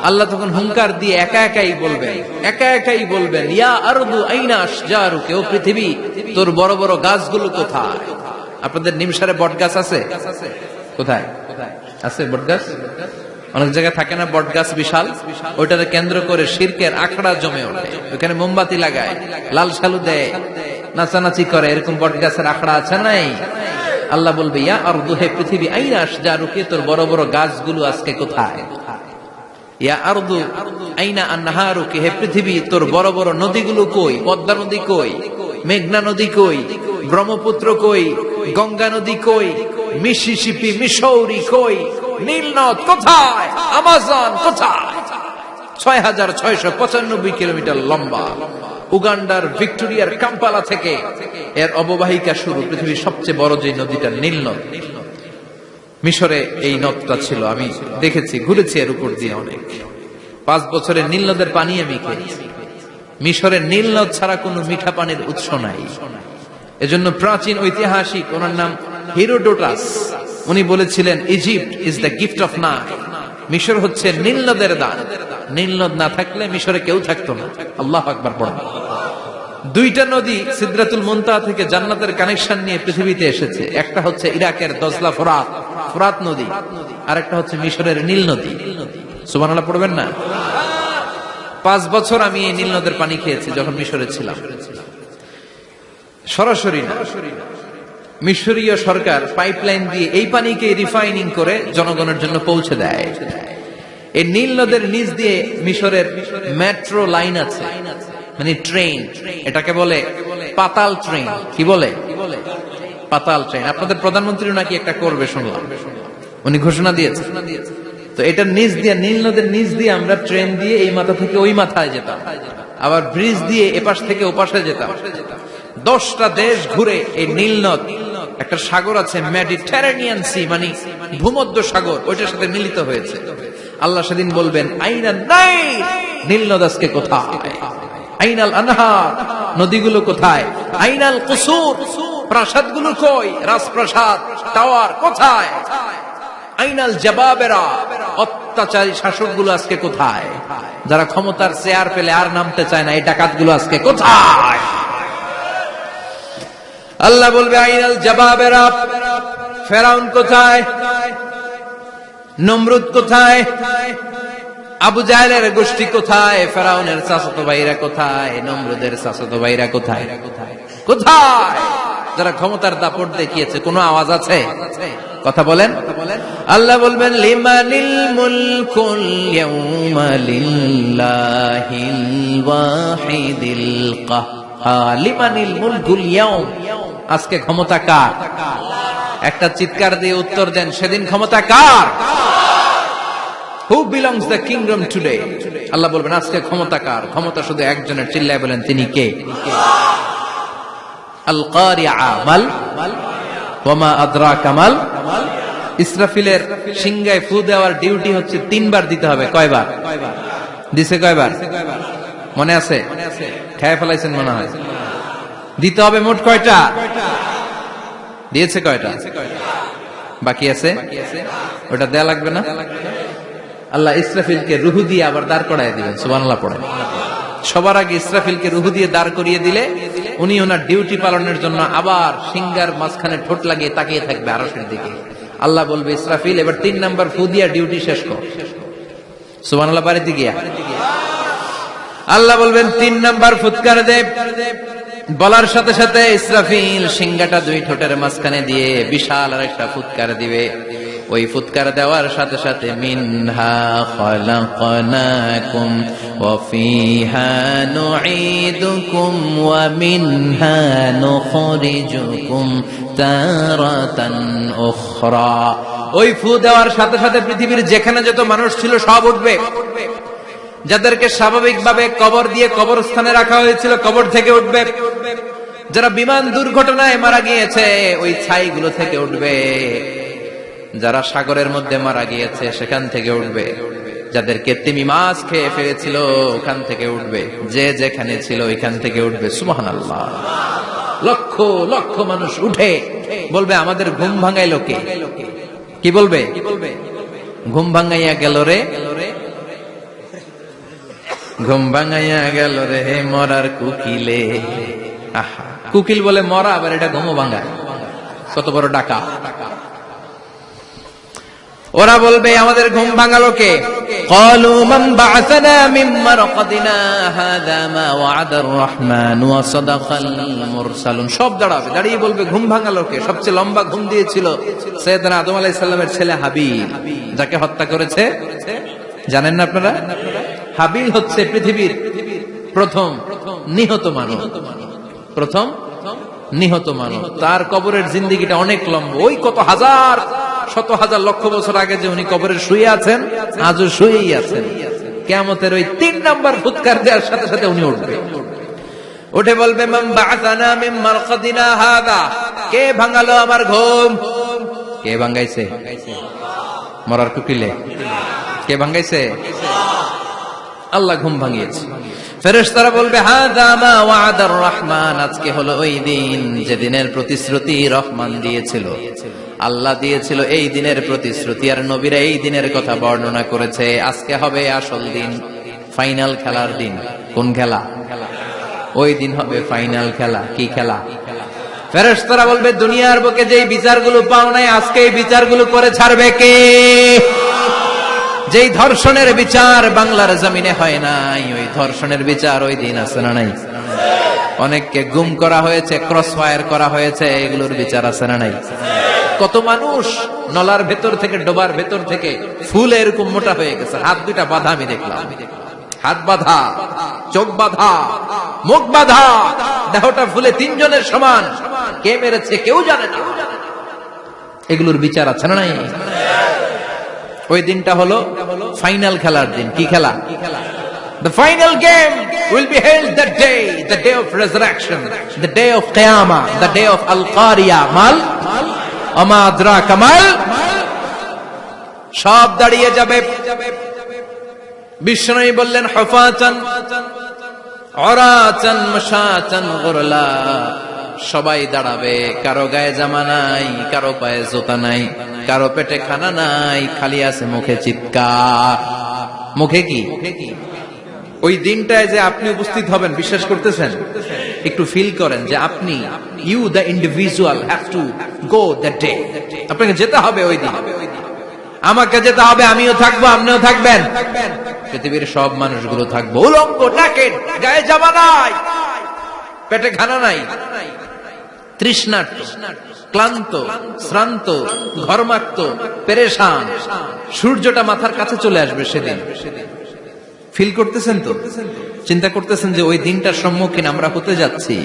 আল্লাহ তখন হুঙ্কার দিয়ে একা একাই বলবেন একা একাই বলবেন ইয়া আরদু আইনা আশজারু কেউ পৃথিবী তোর বড় বড় গাছগুলো কোথায় আপনাদের নিমসারে বট গাছ আছে? কোথায়? আছে বট গাছ অনেক জায়গায় থাকে না বট গাছ বিশাল? ওইটাকে কেন্দ্র করে শিরকের আখড়া জমে ওঠে। ওখানে মোমবাতি লাগায়, লাল সালু দেয়, নাচানাচি করে। এরকম বট গাছের আখড়া আছে নাই? আল্লাহ বলবে, ইয়া আর দুহে পৃথিবী আইনাস যা রুকে তোর বড় বড় গাছগুলো আজকে কোথায়? ইয়া আইনা হে পৃথিবী, তোর বড় বড় নদীগুলো কই? পদ্মা নদী কই? মেঘনা নদী কই? ব্রহ্মপুত্র কই? গঙ্গা নদী কই? মিসিসিপি মিসৌরি কই? নীলনদ কোথায়? আমাজন কোথায়? ছয় হাজার ছয়শো পঁচানব্বই কিলোমিটার লম্বা। উগান্ডার ভিক্টোরিয়ার কাম্পালা থেকে এর অববাহিকা শুরু, পৃথিবীর সবচেয়ে বড় যে নদীটা নীল নদ মিশরে এই নদটা ছিল, আমি দেখেছি, ঘুরেছি এর উপর দিয়ে অনেক। পাঁচ বছরের নীল নদের পানি আমি খেয়েছি। মিশরের নীল নদ ছাড়া কোনো মিঠা পানির উৎস নাই। এজন্য প্রাচীন ঐতিহাসিক, ওনার নাম হিরোডোটাস। উনি বলেছিলেন, Egypt is the gift of না। মিশর হচ্ছে নীল নদের দান। নীল নদ না থাকলে মিশরে কেউ থাকতো না। আল্লাহ আকবার পড়া দুইটা নদী সিদ্রাতুল মুনতাহা থেকে জান্নাতের কানেকশন নিয়ে পৃথিবীতে এসেছে। একটা হচ্ছে ইরাকের দজলা ফোরাত ফোরাত নদী। আর একটা হচ্ছে মিশরের নীল নদী। সুবহানাল্লাহ পড়বেন না? পাঁচ বছর আমি এই নীল নদের পানি খেয়েছি যখন মিশরে ছিলাম। সরাসরি মিশরীয় সরকার পাইপলাইন দিয়ে এই পানিকে রিফাইনিং করে জনগণের জন্য পৌঁছে দেয়। এই নীল নদের নিচ দিয়ে মিশরের মেট্রো লাইন আছে মানে ট্রেন এটাকে বলে পাতাল ট্রেন কি বলে? পাতাল ট্রেন আপনাদের প্রধানমন্ত্রী নাকি একটা করবে শুনলাম। উনি ঘোষণা দিয়েছে তো এটার নিচ দিয়ে, নীল নদের নিচ দিয়ে আমরা ট্রেন দিয়ে এই মাথা থেকে ওই মাথায় যেতাম। আবার ব্রিজ দিয়ে এপাশ থেকে ওপাশে যেতাম। দশটা দেশ ঘুরে এই নীল নদ, একটা সাগর আছে মেডিটেরানিয়ান সি মানে ভূমধ্য সাগর, ওইটার সাথে মিলিত হয়েছে। আল্লাহ সেদিন বলবেন, আইনা নাই, নীল নদ আজকে কোথায়? আইনাল আনহার, নদীগুলো কোথায়? আইনাল কুসুর কই? রাজপ্রাসাদ, টাওয়ার কোথায়? আইনাল জবাবেরা, অত্যাচারী আজকে কোথায়? যারা ক্ষমতার চেয়ার পেলে আর নামতে চায় না, এই ডাকাতগুলো আজকে কোথায়? আল্লাহ বলবে, আইনাল জবাবেরা ফেরাউন কোথায়? নমরুদ কোথায়? আবু জাহেলের গোষ্ঠী কোথায়? ফেরাউনের চাচাতো ভাইরা কোথায়? নমরুদের চাচাতো ভাইরা কোথায়? কোথায়? যারা ক্ষমতার দাপট দেখিয়েছে, কোনো আওয়াজ আছে? কথা বলেন। আল্লাহ বলবেন, লিমানিল মুলকুল ইয়াউমা ওয়াহিদিল কাহ্হার। লিমানিল মুলকুল ইয়াউম। আজকে ক্ষমতা কার? একটা চিৎকার দিয়ে উত্তর দেন, সেদিন ক্ষমতা কার? Who belongs the kingdom today আল্লাহ বলবেন, আজকে ক্ষমতা কার? ক্ষমতা শুধু একজনের, চিল্লায় বলেন, তিনি কে? আল কয়বার? মনে আছে? মনে হয়। দিতে হবে মোট কয়টা? দিয়েছে কয়টা? বাকি আছে? ওটা দেয়া লাগবে না? আল্লাহ ইসরাফিলকে রুহু দিয়ে আবার দাঁড় করাই দিবেন সুবানাল্লাহ পড়ে সবার আগে ইসরাফিলকে রুহু দিয়ে দাঁড় করিয়ে দিলে উনি ওনার ডিউটি পালনের জন্য আবার সিঙ্গার মাঝখানে ঠোঁট লাগিয়ে তাকিয়ে থাকবে আরসের দিকে। আল্লাহ বলবে, ইসরাফিল, এবার তিন নাম্বার ফু দিয়া ডিউটি শেষ কর। সুবানাল্লাহ বাড়িতে গিয়া। আল্লাহ বলবেন, তিন নাম্বার ফুৎকার দেব। বলার সাথে সাথে ইসরাফিল সিংগাটা দুই ঠোঁটের মাঝখানে দিয়ে বিশাল আর একটা ফুৎকার দিবে। ওই ফুৎকার দেওয়ার সাথে সাথে ওই ফু দেওয়ার সাথে সাথে পৃথিবীর যেখানে যত মানুষ ছিল সব উঠবে। যাদেরকে স্বাভাবিকভাবে কবর দিয়ে কবরস্থানে রাখা হয়েছিল, কবর থেকে উঠবে। যারা বিমান দুর্ঘটনায় মারা গিয়েছে, ওই ছাইগুলো থেকে উঠবে। যারা সাগরের মধ্যে মারা গিয়েছে, সেখান থেকে উঠবে। যাদেরকে তিমি মাছ খেয়ে ফেলেছিল, ওখান থেকে উঠবে। যে যেখানে ছিল, ওইখান থেকে উঠবে। সুমহান আল্লাহ লক্ষ লক্ষ মানুষ উঠে। বলবে, আমাদের ঘুম ভাঙাই লোকে কি বলবে? ঘুম ভাঙাইয়া গেল রে। ঘুম ভাঙাইয়া গেল রে মরার কুকিলে আহা কুকিল বলে মরা আবার এটা ঘুমো ভাঙায় কত বড় ডাকা ওরা বলবে আমাদের ঘুম ভাঙালো কে قالوا من بعثنا من مرقدنا هذا ما وعد الرحمن وصدق المرسلون সব দাঁড়াবে দাঁড়িয়ে বলবে ঘুম ভাঙালো কে সবচেয়ে লম্বা ঘুম দিয়েছিল সৈয়দনা আদম আলাইহিস সালামের ছেলে হাবিল যাকে হত্যা করেছে জানেন না আপনারা হাবিল হচ্ছে পৃথিবীর প্রথম নিহত মানব প্রথম নিহত মানব তার কবরের জিন্দিগিটা অনেক লম্বা। ওই কত হাজার, শত হাজার লক্ষ বছর আগে যে উনি কবরের শুয়ে আছেন, আজও শুয়েই আছেন। কেমতের ওই তিন নাম্বার ফুৎকার দেওয়ার সাথে সাথে উনি উঠবে। উঠে বলবে কে ভাঙালো আমার ঘুম? কে ভাঙাইছে? মরার কুকিলে। কে ভাঙাইছে? আল্লাহ ঘুম ভাঙিয়েছে। ফেরেশতারা বলবে রহমান, আজকে হলো ওই দিন যে দিনের প্রতিশ্রুতি রহমান দিয়েছিল। আল্লাহ দিয়েছিল এই দিনের প্রতিশ্রুতি আর নবীরা এই দিনের কথা বর্ণনা করেছে। আজকে হবে আসল দিন, ফাইনাল খেলার দিন। কোন খেলা? ওই দিন হবে ফাইনাল খেলা। কি খেলা? ফেরেশতারা বলবে, দুনিয়ার বুকে যেই বিচারগুলো পাও নাই, আজকে এই বিচারগুলো করে ছাড়বে কে? যেই ধর্ষণের বিচার বাংলার জমিনে হয় নাই, ওই ধর্ষণের বিচার ওই দিন আছে না নাই? অনেককে গুম করা হয়েছে ক্রস ফায়ার করা হয়েছে, এগুলোর বিচার আছে না নাই? কত মানুষ নলার ভেতর থেকে, ডোবার ভেতর থেকে ফুল এরকম মোটা হয়ে গেছে। হাত দুইটা বাধা আমি দেখলাম। হাত বাধা, চোখ বাধা, মুখ বাধা, দেহটা ফুলে তিনজনের সমান। কে মেরেছে কেউ জানে না। এগুলোর বিচার আছে না নাই? ওই দিনটা হলো ফাইনাল খেলার দিন কি খেলা The final game will be held that day, the day of resurrection, the day of Qiyamah, the day of Al-Qariya. Mal? Ama adraka mal? সব দাঁড়িয়ে যাবে বিষ্ণু বললেন হফাচান অরাচান মশাচান গোরলা সবাই দাঁড়াবে। কারও গায়ে জামা নাই, কারও পায়ে জোতা নাই, কারও পেটে খানা নাই, খালি আছে মুখে চিৎকার। মুখে কি? ওই দিনটায় যে আপনি উপস্থিত হবেন, বিশ্বাস করতেছেন? একটু ফিল করেন যে আপনি you the individual have to go the day আপনাকে যেতে হবে ওই দিন। আমাকে যেতে হবে, আমিও থাকব, আপনিও থাকবেন। পৃথিবীর সব মানুষগুলো থাকব। উলঙ্গ নাকেট গায়ে জামা নাই, পেটে খানা নাই। তৃষ্ণার্ত, ক্লান্ত, শ্রান্ত পেরেশান। সূর্যটা মাথার কাছে চলে আসবে সেদিন। ফিল করতেছেন তো? চিন্তা করতেছেন যে ওই দিনটার সম্মুখীন আমরা হতে যাচ্ছি।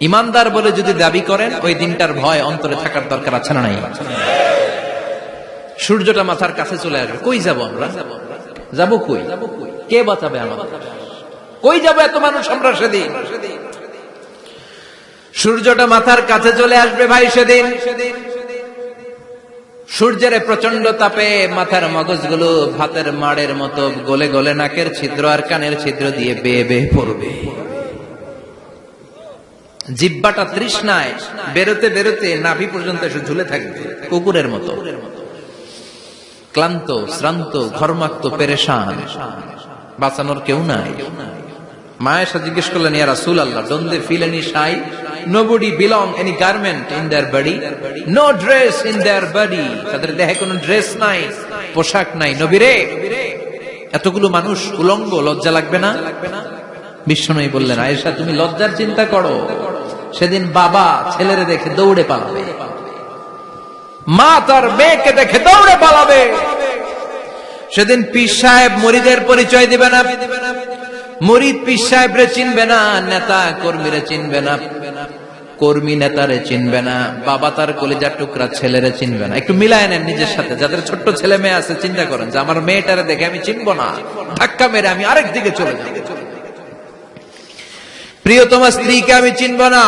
ইমানদার বলে যদি দাবি করেন, ওই দিনটার ভয় অন্তরে থাকার দরকার আছে না নাই? সূর্যটা মাথার কাছে চলে আসবে। কই যাব আমরা? যাব কই? কে বাঁচাবে আমাদের? কই যাব এত মানুষ আমরা সেদিন? সূর্যটা মাথার কাছে চলে আসবে ভাই সেদিন। সূর্যের প্রচণ্ড তাপে মাথার মগজগুলো ভাতের মাড়ের মতো গলে গলে নাকের ছিদ্র আর কানের ছিদ্র দিয়ে বেয়ে বেয়ে পড়বে। জিব্বাটা তৃষ্ণায় বেরোতে বেরোতে নাভি পর্যন্ত এসে ঝুলে থাকবে, কুকুরের মতো। ক্লান্ত, শ্রান্ত, ঘর্মাক্ত, পেরেশান। বাঁচানোর কেউ নাই। মায়ের সাথে জিজ্ঞেস করলেন, ইয়া রাসূল আল্লাহ don't they feel nobody belong any garment in their body, no dress in their body. তাদের দেহে কোনো ড্রেস নাই, পোশাক নাই। নবীরে, এতগুলো মানুষ উলঙ্গ, লজ্জা লাগবে না? বিষ্ণনই বললেন, আয়েশা, তুমি লজ্জার চিন্তা করো। সেদিন বাবা ছেলেরে দেখে দৌড়ে পালাবে। মা তার মেয়েকে দেখে দৌড়ে পালাবে। সেদিন পীর সাহেব মরিদের পরিচয় দিবে না। মরিদ পীর সাহেবরে চিনবে না, নেতা কর্মীরে চিনবে না, কর্মী নেতারে চিনবে না, বাবা তার কলিজার টুকরা ছেলেরে চিনবে না। একটু মিলায় নেন নিজের সাথে, যাদের ছোট্ট ছেলে মেয়ে আছে, চিন্তা করেন যে আমার মেয়েটারে দেখে আমি চিনবো না। ধাক্কা মেরে আমি আরেক দিকে চলে যাব। প্রিয়তমা স্ত্রীকে আমি চিনব না।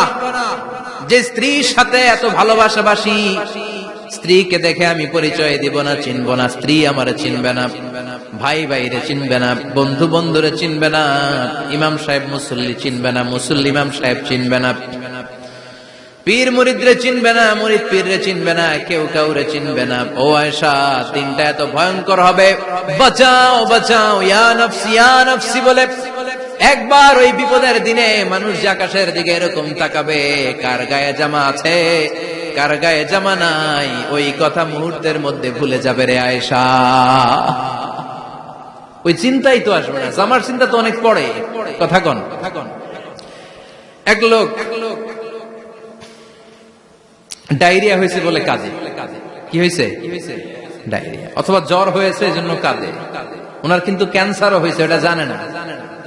যে স্ত্রীর সাথে এত ভালোবাসাবাসি, স্ত্রীকে দেখে আমি পরিচয় দিব না, চিনব না, স্ত্রী আমার চিনবে না। ভাই ভাইরে চিনবে না, বন্ধু বন্ধুরে চিনবে না, ইমাম সাহেব মুসল্লি চিনবে না, মুসল্লি ইমাম সাহেব চিনবে না। পীর মুরিদরে চিনবে না, মুরিদ পীররে চিনবে না, কেউ কাউরে চিনবে না। ও আয়সা দিনটা এত ভয়ঙ্কর হবে। বাঁচাও বাঁচাও, ইয়া নফসি ইয়া নফসি বলে। একবার ওই বিপদের দিনে মানুষ যে আকাশের দিকে এরকম তাকাবে, কার গায়ে জামা আছে, কার গায়ে জামা নাই, ওই কথা মুহূর্তের মধ্যে ভুলে যাবে রে আয়েশা। ওই চিন্তাই তো আসবে না। জামার চিন্তা তো অনেক পড়ে। কথা কন। এক লোক ডায়রিয়া হয়েছে বলে কাজে কি হয়েছে? ডায়রিয়া। অথবা জ্বর হয়েছে কাজে ওনার কিন্তু ক্যান্সারও হয়েছে এটা জানে না।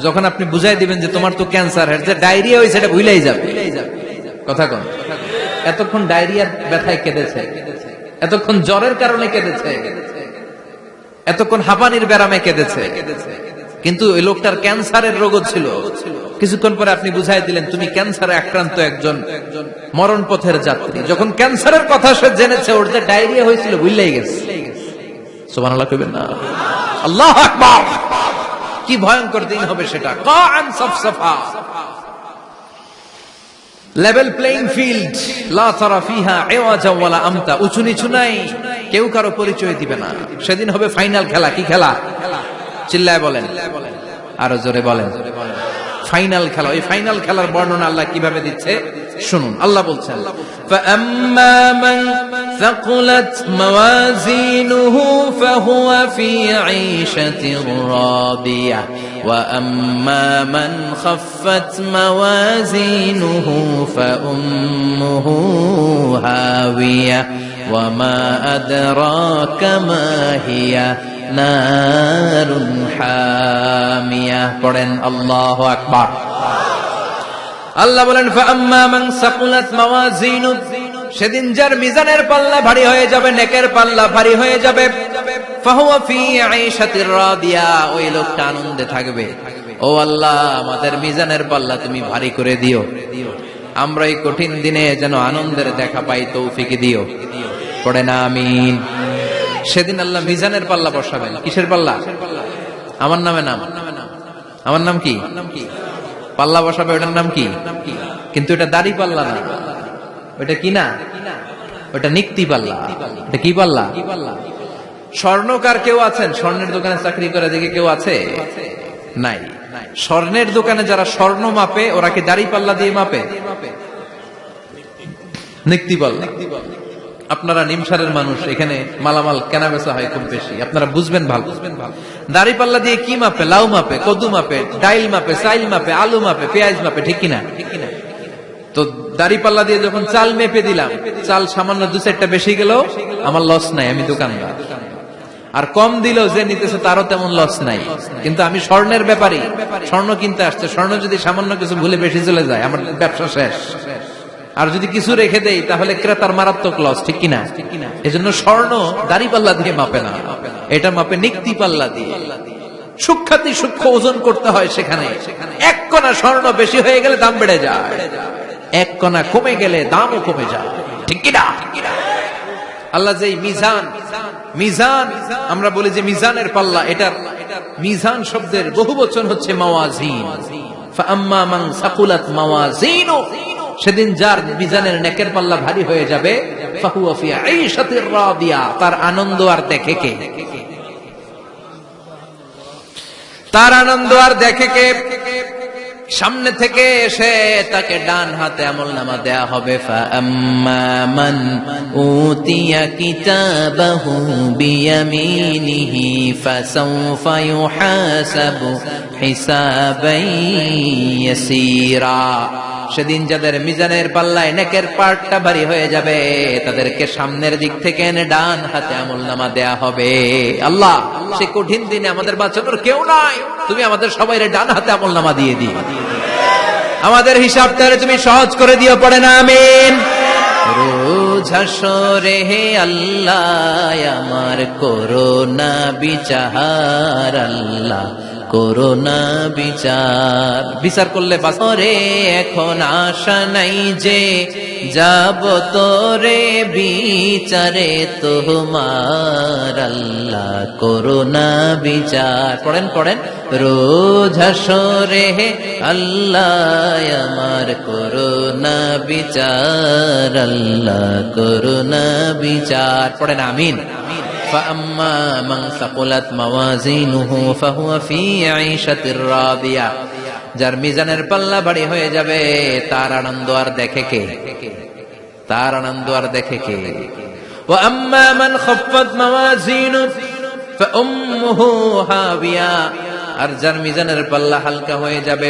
যখন আপনি বুঝাই দিবেন যে তোমার তো ক্যান্সার হয়েছে ডায়রিয়া হয়েছে এটা ভুলাই যাবে। কথা কন। এতক্ষণ ডায়রিয়ার ব্যথায় কেঁদেছে। এতক্ষণ জ্বরের কারণে কেঁদেছে। এতক্ষণ হাঁপানির ব্যারামে কেঁদেছে। কিন্তু ওই লোকটার ক্যান্সারের রোগ ছিল। কিছুক্ষণ পরে আপনি বুঝাই দিলেন, তুমি ক্যান্সারে আক্রান্ত একজন মরণ পথের যাত্রী। যখন ক্যান্সারের কথা সে জেনেছে, ওর যে ডায়রিয়া হয়েছিল বুঝলেই গেছে। কি ভয়ঙ্কর দিন হবে সেটা। কান লেভেল প্লেইং ফিল্ড লা তারা ফিহা ইওয়াজা ওয়ালা আমতা উঁচু নিচু নাই কেউ কারো পরিচয় দিবে না সেদিন হবে ফাইনাল খেলা কি খেলা চিল্লায় বলেন আরো জোরে বলেন ফাইনাল খেলা ওই ফাইনাল খেলার বর্ণনা আল্লাহ কিভাবে দিচ্ছে শুনুন আল্লাহ বলছেন فأما من ثقلت موازينه فهو في عيشة راضية وأما من خفت موازينه فأمه هاوية وما أدراك ما هي نار حامية قرن الله أكبر আল্লাহ বলেন ফাম্মা মান সাকুলাত মাওয়াজিনু সেদিন যার মিজানের পাল্লা ভারী হয়ে যাবে নেকের পাল্লা ভারী হয়ে যাবে ওই লোকটা আনন্দে থাকবে। ও আল্লাহ, আমাদের মিজানের পাল্লা তুমি ভারী করে দিও। আমরা এই কঠিন দিনে যেন আনন্দের দেখা পাই, তৌফিক দিও। পড়ে না আমিন। সেদিন আল্লাহ মিজানের পাল্লা বসাবেন। কিসের পাল্লা? আমার নামে নাম। আমার নাম কি? পাল্লা বসাবে, ওটার নাম কি? কিন্তু এটা দাড়ি পাল্লা না। ওটা কি না? ওটা নিক্তি পাল্লা। এটা কি পাল্লা? স্বর্ণকার কেউ আছেন? স্বর্ণের দোকানে চাকরি করে দেখে কেউ আছে? নাই। স্বর্ণের দোকানে যারা স্বর্ণ মাপে, ওরা কি দাড়ি পাল্লা দিয়ে মাপে? আপনারা নিমসারের মানুষ, এখানে মালামাল কেনা বেচা হয় খুব বেশি। আপনারা বুঝবেন ভালো। দাড়ি পাল্লা দিয়ে কি মাপে? লাউ মাপে, কদু মাপে, ডাইল মাপে, চাইল মাপে, আলু মাপে, পেঁয়াজ মাপে, ঠিক কিনা? তো দাড়ি পাল্লা দিয়ে যখন চাল মেপে দিলাম, চাল সামান্য দু চারটা বেশি গেল, আমার লস নাই, আমি দোকানদার। আর কম দিল যে নিতেছে তারও তেমন লস নাই। কিন্তু আমি স্বর্ণের ব্যাপারই স্বর্ণ কিনতে আসছে। স্বর্ণ যদি সামান্য কিছু ভুলে বেশি চলে যায়, আমার ব্যবসা শেষ। আর যদি কিছু রেখে দেই, তাহলে ক্রেতার মারাত্মক লস ঠিক কিনা? এজন্য স্বর্ণ দাড়ি পাল্লা দিয়ে মাপে না। এটা মাপে নিক্তি পাল্লা দিয়ে। সূক্ষাতি সূক্ষ্ম ওজন করতে হয় সেখানে। এক কণা স্বর্ণ বেশি হয়ে গেলে দাম বেড়ে যায়। এক কণা কমে গেলে দামও কমে যায়। ঠিক কিনা? আল্লাহ যে মিজান মিজান, আমরা বলি যে মিজানের পাল্লা, এটার মিজান শব্দের বহু বচন হচ্ছে সেদিন যার মিজানের নেকের পাল্লা ভারী হয়ে যাবে তার আনন্দ আর দেখে কে? তার আনন্দ আর দেখে কে? সামনে থেকে এসে তাকে ডান হাতে আমল নামা দেয়া হবে ফা আম্মা মান উতিয়া কিতাবাহু বিয়ামিনিহি ফাসাউফা ইউহাসাবু হিসাবাই ইয়াসীরা সেদিন যাদের মিজানের পাল্লায় নেকের পার্টটা ভারী হয়ে যাবে, তাদেরকে সামনের দিক থেকে এনে ডান হাতে আমল নামা দেয়া হবে। আল্লাহ, সে কঠিন দিনে আমাদের বাঁচানোর কেউ নাই। তুমি আমাদের সবাই ডান হাতে আমল নামা দিয়ে দিও। আমাদের হিসাবটা তুমি সহজ করে দিও, পড়ে না, আমিন। রোজ হে আল্লাহ, আমার করোনা বিচার আল্লাহ। করোনা বিচার। বিচার করলে ওরে এখন আশা নাই যে যাব তোরে বিচারে। তোমার আল্লাহ করোনা বিচার। পড়েন পড়েন। রোজ হাসরে হে আল্লাহ আমার করোনা বিচার। আল্লাহ করোনা বিচার। পড়েন আমিন আমিন। فأما من ثقلت موازينه فهو في عيشة راضية যার মিজানের পাল্লা বাড়ি হয়ে যাবে তার আনন্দ আর দেখে কে তার আনন্দ আর দেখে কে وأما من خفت موازينه فأمه هاوية আর যার মিজানের পাল্লা হালকা হয়ে যাবে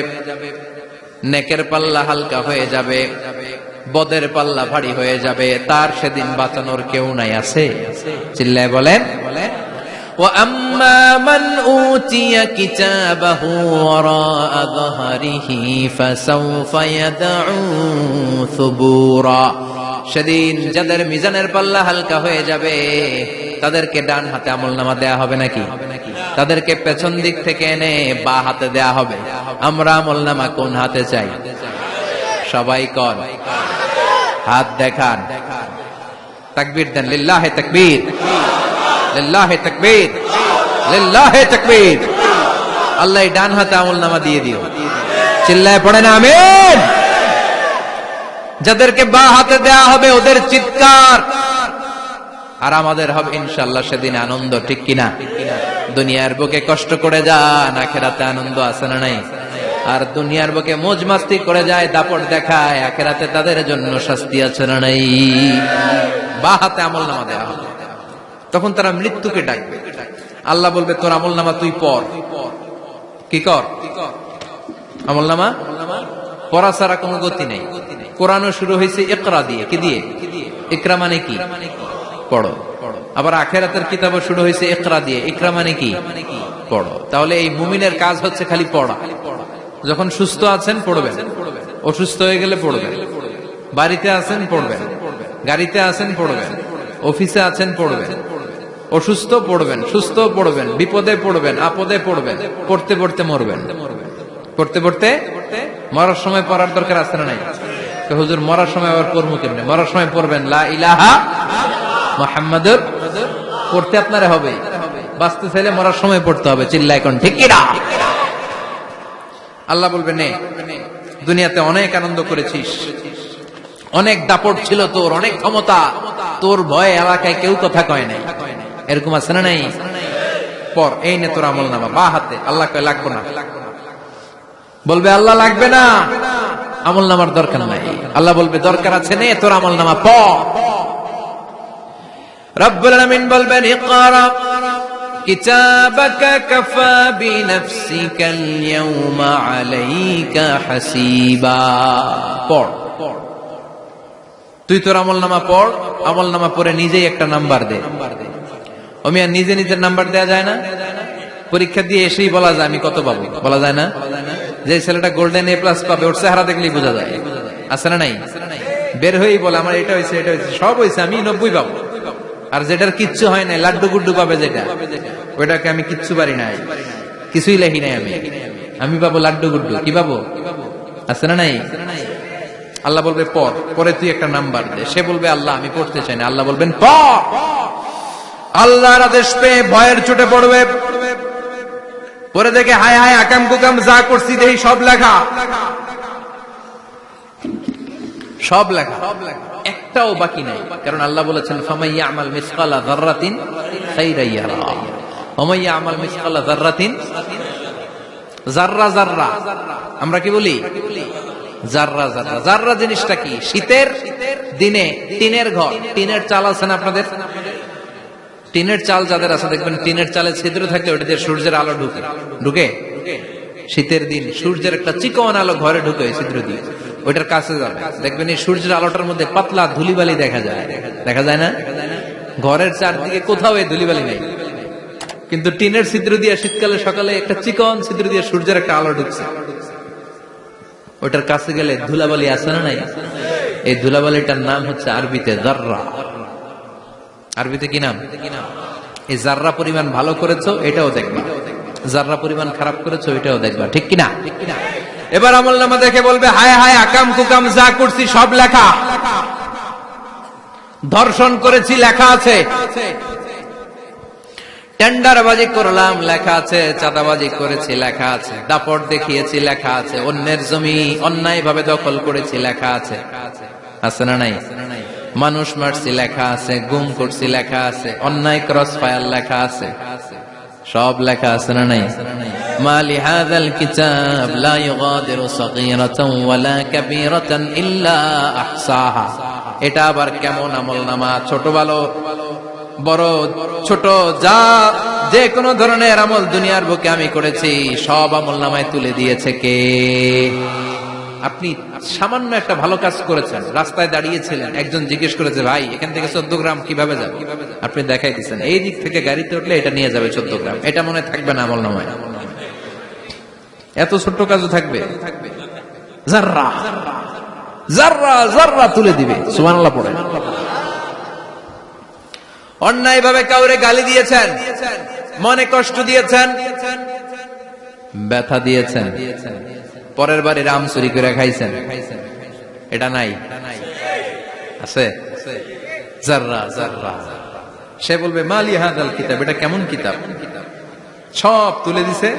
নেকের পাল্লা হালকা হয়ে যাবে বদের পাল্লা ভারী হয়ে যাবে তার সেদিন বাঁচানোর কেউ নাই আছে চিল্লায় বলেন وأما من أوتي كتابه وراء ظهره فسوف يدعو ثبورا সেদিন যাদের মিজানের পাল্লা হালকা হয়ে যাবে তাদেরকে ডান হাতে আমল নামা দেয়া হবে নাকি তাদেরকে পেছন দিক থেকে এনে বা হাতে দেয়া হবে আমরা আমল নামা কোন হাতে চাই সবাই কন হাত দেখান। তাকবীর দেন, লিল্লাহে তাকবীর। লিল্লাহে তাকবীর। লিল্লাহে তাকবীর। আল্লাহ ডান হাতে আমল নামা দিয়ে দিও। চিল্লায় পড়ে না, আমিন। যাদেরকে বা হাতে দেয়া হবে ওদের চিৎকার। আর আমাদের হবে ইনশাল্লাহ সেদিন আনন্দ, ঠিক কিনা? দুনিয়ার বুকে কষ্ট করে যান, আখেরাতে আনন্দ আছে না নাই? আর দুনিয়ার বুকে মোজ মাস্তি করে যায়, দাপট দেখায়, আখেরাতে তাদের জন্য শাস্তি আছে না নাই? বা হাতে আমল নামা দেওয়া হবে। তখন তারা মৃত্যুকে ডাকবে। আল্লাহ বলবে, তোর আমল নামা তুই পর। কি কর? আমল নামা? পড়া ছাড়া কোনো গতি নেই। কোরআনও শুরু হয়েছে একরা দিয়ে। কি দিয়ে? একরা মানে কি? পড়ো। আবার আখেরাতের কিতাবও শুরু হয়েছে একরা দিয়ে। ইকরা মানে কি? পড়ো। তাহলে এই মুমিনের কাজ হচ্ছে খালি পড়া। যখন সুস্থ আছেন, পড়বেন। অসুস্থ হয়ে গেলে পড়বেন। বাড়িতে আছেন, পড়বেন। গাড়িতে আছেন, পড়বেন। অফিসে আছেন, পড়বেন। অসুস্থ, পড়বেন। সুস্থ, পড়বেন। বিপদে পড়বেন, আপদে পড়বেন। পড়তে পড়তে মরবেন। পড়তে পড়তে মরার সময় পড়ার দরকার আছে না নাই? হুজুর, মরার সময় আবার পড়ব কেমনে? মরার সময় পড়বেন। লা পড়তে আপনারা হবে। বাঁচতে চাইলে মরার সময় পড়তে হবে। চিল্লা এখন ঠিক কিনা? আল্লাহ বলবে, নে, দুনিয়াতে অনেক আনন্দ করেছিস। অনেক দাপট ছিল তোর, অনেক ক্ষমতা। তোর ভয়ে এলাকায় কেউ কথা কয় নাই। এরকম আছে না নাই? পর, এই নে তোর আমল নামা বা হাতে। আল্লাহ কয়, লাগবো না। বলবে, আল্লাহ লাগবে না। আমল নামার দরকার নাই। আল্লাহ বলবে, দরকার আছে, নে তোর আমল নামা প। রব্বুল আলামিন বলবেন, ইকরা কিতাবাকা কাফা বিনফসিকা আল-ইয়াওমা আলাইকা হাসিবা। পড় তুই তোর আমল নামা পড়, আমল নামা পড়ে নিজেই একটা নাম্বার দে। আমি আর নিজে নিজের নাম্বার দেয়া যায় না? পরীক্ষা দিয়ে এসেই বলা যায়, আমি কত পাবো? বলা যায় না? যে ছেলেটা গোল্ডেন এ প্লাস পাবে, ওর চেহারা দেখলেই বোঝা যায়। আছে না নাই? বের হয়েই বলে, আমার এটা হয়েছে এটা হয়েছে, সব হয়েছে, আমি নব্বই পাবো। আর যেটার কিচ্ছু হয় নাই, লাড্ডু গুড্ডু পাবে যেটা। ওইটাকে আমি কিচ্ছু পারি নাই। কিছুই লেখি নাই আমি। আমি পাবো লাড্ডু গুড্ডু। কি পাবো? আছে না নাই? আল্লাহ বলবে পর পরে তুই একটা নাম্বার দে। সে বলবে, আল্লাহ, আমি পড়তে চাই না। আল্লাহ বলবেন পর আল্লাহর আদেশ পেয়ে ভয়ের চোটে পড়বে। পরে দেখে, হায় হায়, আকাম কুকাম যা করছি দেখি সব লেখা। সব লেখা। একটাও বাকি নাই। কারণ আল্লাহ বলেছেন আমাল আমাল আমরা কি বলি? জাররা জাররা জাররা জিনিসটা কি? শীতের দিনে টিনের ঘর। টিনের চাল আছে আপনাদের? টিনের চাল যাদের আছে, দেখবেন টিনের চালে ছিদ্র থাকলে ওটা দিয়ে সূর্যের আলো ঢুকে। ঢুকে? শীতের দিন সূর্যের একটা চিকন আলো ঘরে ঢুকে ছিদ্র দিয়ে। ওইটার কাছে যাবে। দেখবেন এই সূর্যের আলোটার মধ্যে পাতলা ধুলিবালি দেখা যায়। দেখা যায় না? ঘরের চারদিকে কোথাও এই ধুলিবালি নেই। কিন্তু টিনের ছিদ্র দিয়ে শীতকালে সকালে একটা চিকন ছিদ্র দিয়ে সূর্যের একটা আলো ঢুকছে। ওটার কাছে গেলে ধুলাবালি আছে না নাই? এই ধুলাবালিটার নাম হচ্ছে আরবিতে জাররা। আরবিতে কি নাম? এই জাররা পরিমাণ ভালো করেছ, এটাও দেখবা। জাররা পরিমাণ খারাপ করেছ, এটাও দেখবা। ঠিক কিনা? এবার আমল নামা দেখে বলবে, হায় হায়, আকাম কুকাম যা করছি, সব লেখা। ধর্ষণ করেছি, লেখা আছে। টেন্ডারবাজি করলাম, লেখা আছে। চাঁদাবাজি করেছি, লেখা আছে। দাপট দেখিয়েছি, লেখা আছে। অন্যের জমি অন্যায় ভাবে দখল করেছি, লেখা আছে। আছে না নাই? মানুষ মারছি, লেখা আছে। গুম করছি, লেখা আছে। অন্যায় ক্রস ফায়ার লেখা আছে। সব লেখা আছে না নাই? মালি হাদাল কিতাব লা ইউগাদিরু সাগীরাতান ওয়ালা কাবীরাতান ইল্লা আহসাহা। এটা আবার কেমন আমল নামা ছোট ভালো বড়, ছোট, যা যে কোনো ধরনের আমল দুনিয়ার বুকে আমি করেছি, সব আমল নামায় তুলে দিয়েছে কে? আপনি সামান্য একটা ভালো কাজ করেছেন, রাস্তায় দাঁড়িয়েছিলেন, একজন জিজ্ঞেস করেছে, ভাই, এখান থেকে চোদ্দ গ্রাম কীভাবে যাবে? আপনি দেখাই দিচ্ছেন এই দিক থেকে গাড়িতে উঠলে এটা নিয়ে যাবে চোদ্দ গ্রাম, এটা মনে থাকবে না আমল নামায়। এত ছোট্ট কাজও থাকবে? তুলে দিবে অন্যায় ভাবে কাউরে গালি দিয়েছেন, মনে কষ্ট দিয়েছেন, ব্যথা দিয়েছেন। পরের বারে রাম চুরি করে খাইছেন। এটা নাই। আছে? জাররা সে বলবে, মালি হাদাল কিতাব, এটা কেমন কিতাব? সব তুলে দিছে।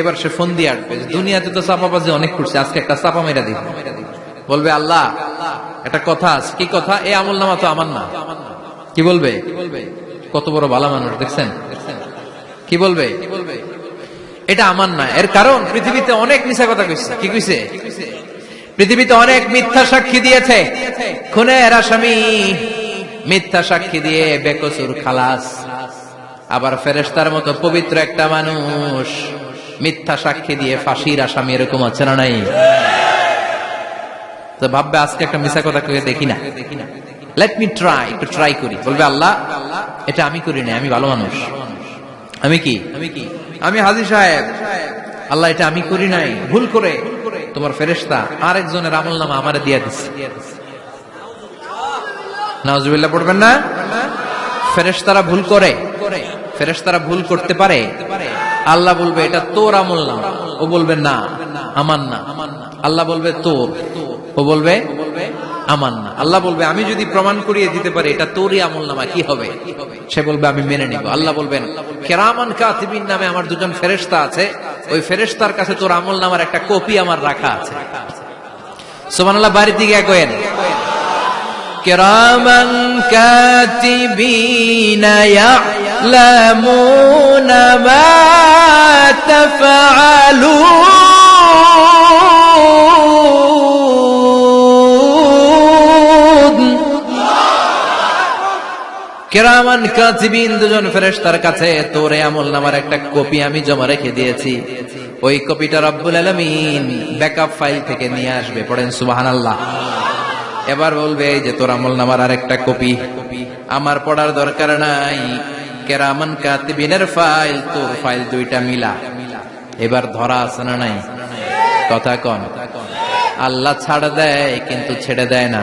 এবার সে ফোন দিয়ে আটবে দুনিয়াতে তো চাপা চাপাবাজি অনেক করছে, আজকে একটা চাপা মেরা দিব। বলবে, আল্লাহ, একটা কথা আছে। কি কথা? এই আমল নামা তো আমার না। কি বলবে? কত বড় ভালো মানুষ, দেখছেন? কি বলবে? এটা আমার না। এর কারণ, পৃথিবীতে অনেক মিশা কথা কইছে। কি কইছে? পৃথিবীতে অনেক মিথ্যা সাক্ষী দিয়েছে। খুনের আসামি মিথ্যা সাক্ষী দিয়ে বেকসুর খালাস। আবার ফেরেস্তার মতো পবিত্র একটা মানুষ। মিথ্যা সাক্ষী দিয়ে ফাঁসির আসামি এরকম আছে না নাই? তো ভাববে, আজকে একটা মিশা কথা কয়ে দেখি না। লেট মি ট্রাই একটু ট্রাই করি। বলবে, আল্লাহ, এটা আমি করি না আমি ভালো মানুষ। আমি কি আমি কি? আমি হাজি সাহেব। আল্লাহ, এটা আমি করি নাই। ভুল করে তোমার ফেরেস্তা আরেকজনের আমল নামা আমারে দিয়া দিচ্ছে নাউজুবিল্লাহ, পড়বেন না? ফেরেশতারা ভুল করে। ফেরেশতারা ভুল করতে পারে। আল্লাহ বলবে, এটা তোর আমল না ও বলবে, না, আমার না। আল্লাহ বলবে, তোর। ও বলবে আমার না আল্লাহ বলবে আমি যদি প্রমাণ করিয়ে দিতে পারি এটা তোরই আমল নামা কি হবে সে বলবে আমি মেনে নিব আল্লাহ বলবেন কেরামান কাতিবিন নামে আমার দুজন ফেরেশতা আছে ওই ফেরেশতার কাছে তোর আমল নামার একটা কপি আমার রাখা আছে সুবহানাল্লাহ বাড়ির দিকে কয়েন كراما كاتبين يعلمون ما تفعلون কেরামান কাতিবিন দুজন ফেরেশতার কাছে, তোর আমল নামার একটা কপি আমি জমা রেখে দিয়েছি। ওই কপিটা রব্বুল আলামিন ব্যাকআপ ফাইল থেকে নিয়ে আসবে। পড়েন সুবহানাল্লাহ। এবার বলবে যে তোর আমল নামার আরেকটা কপি। আমার পড়ার দরকার নাই। কেরামান কাতিবিনের ফাইল, তোর ফাইল দুইটা মিলা। এবার ধরা আছে না নাই? কথা কন। আল্লাহ ছাড় দেয়, কিন্তু ছেড়ে দেয় না।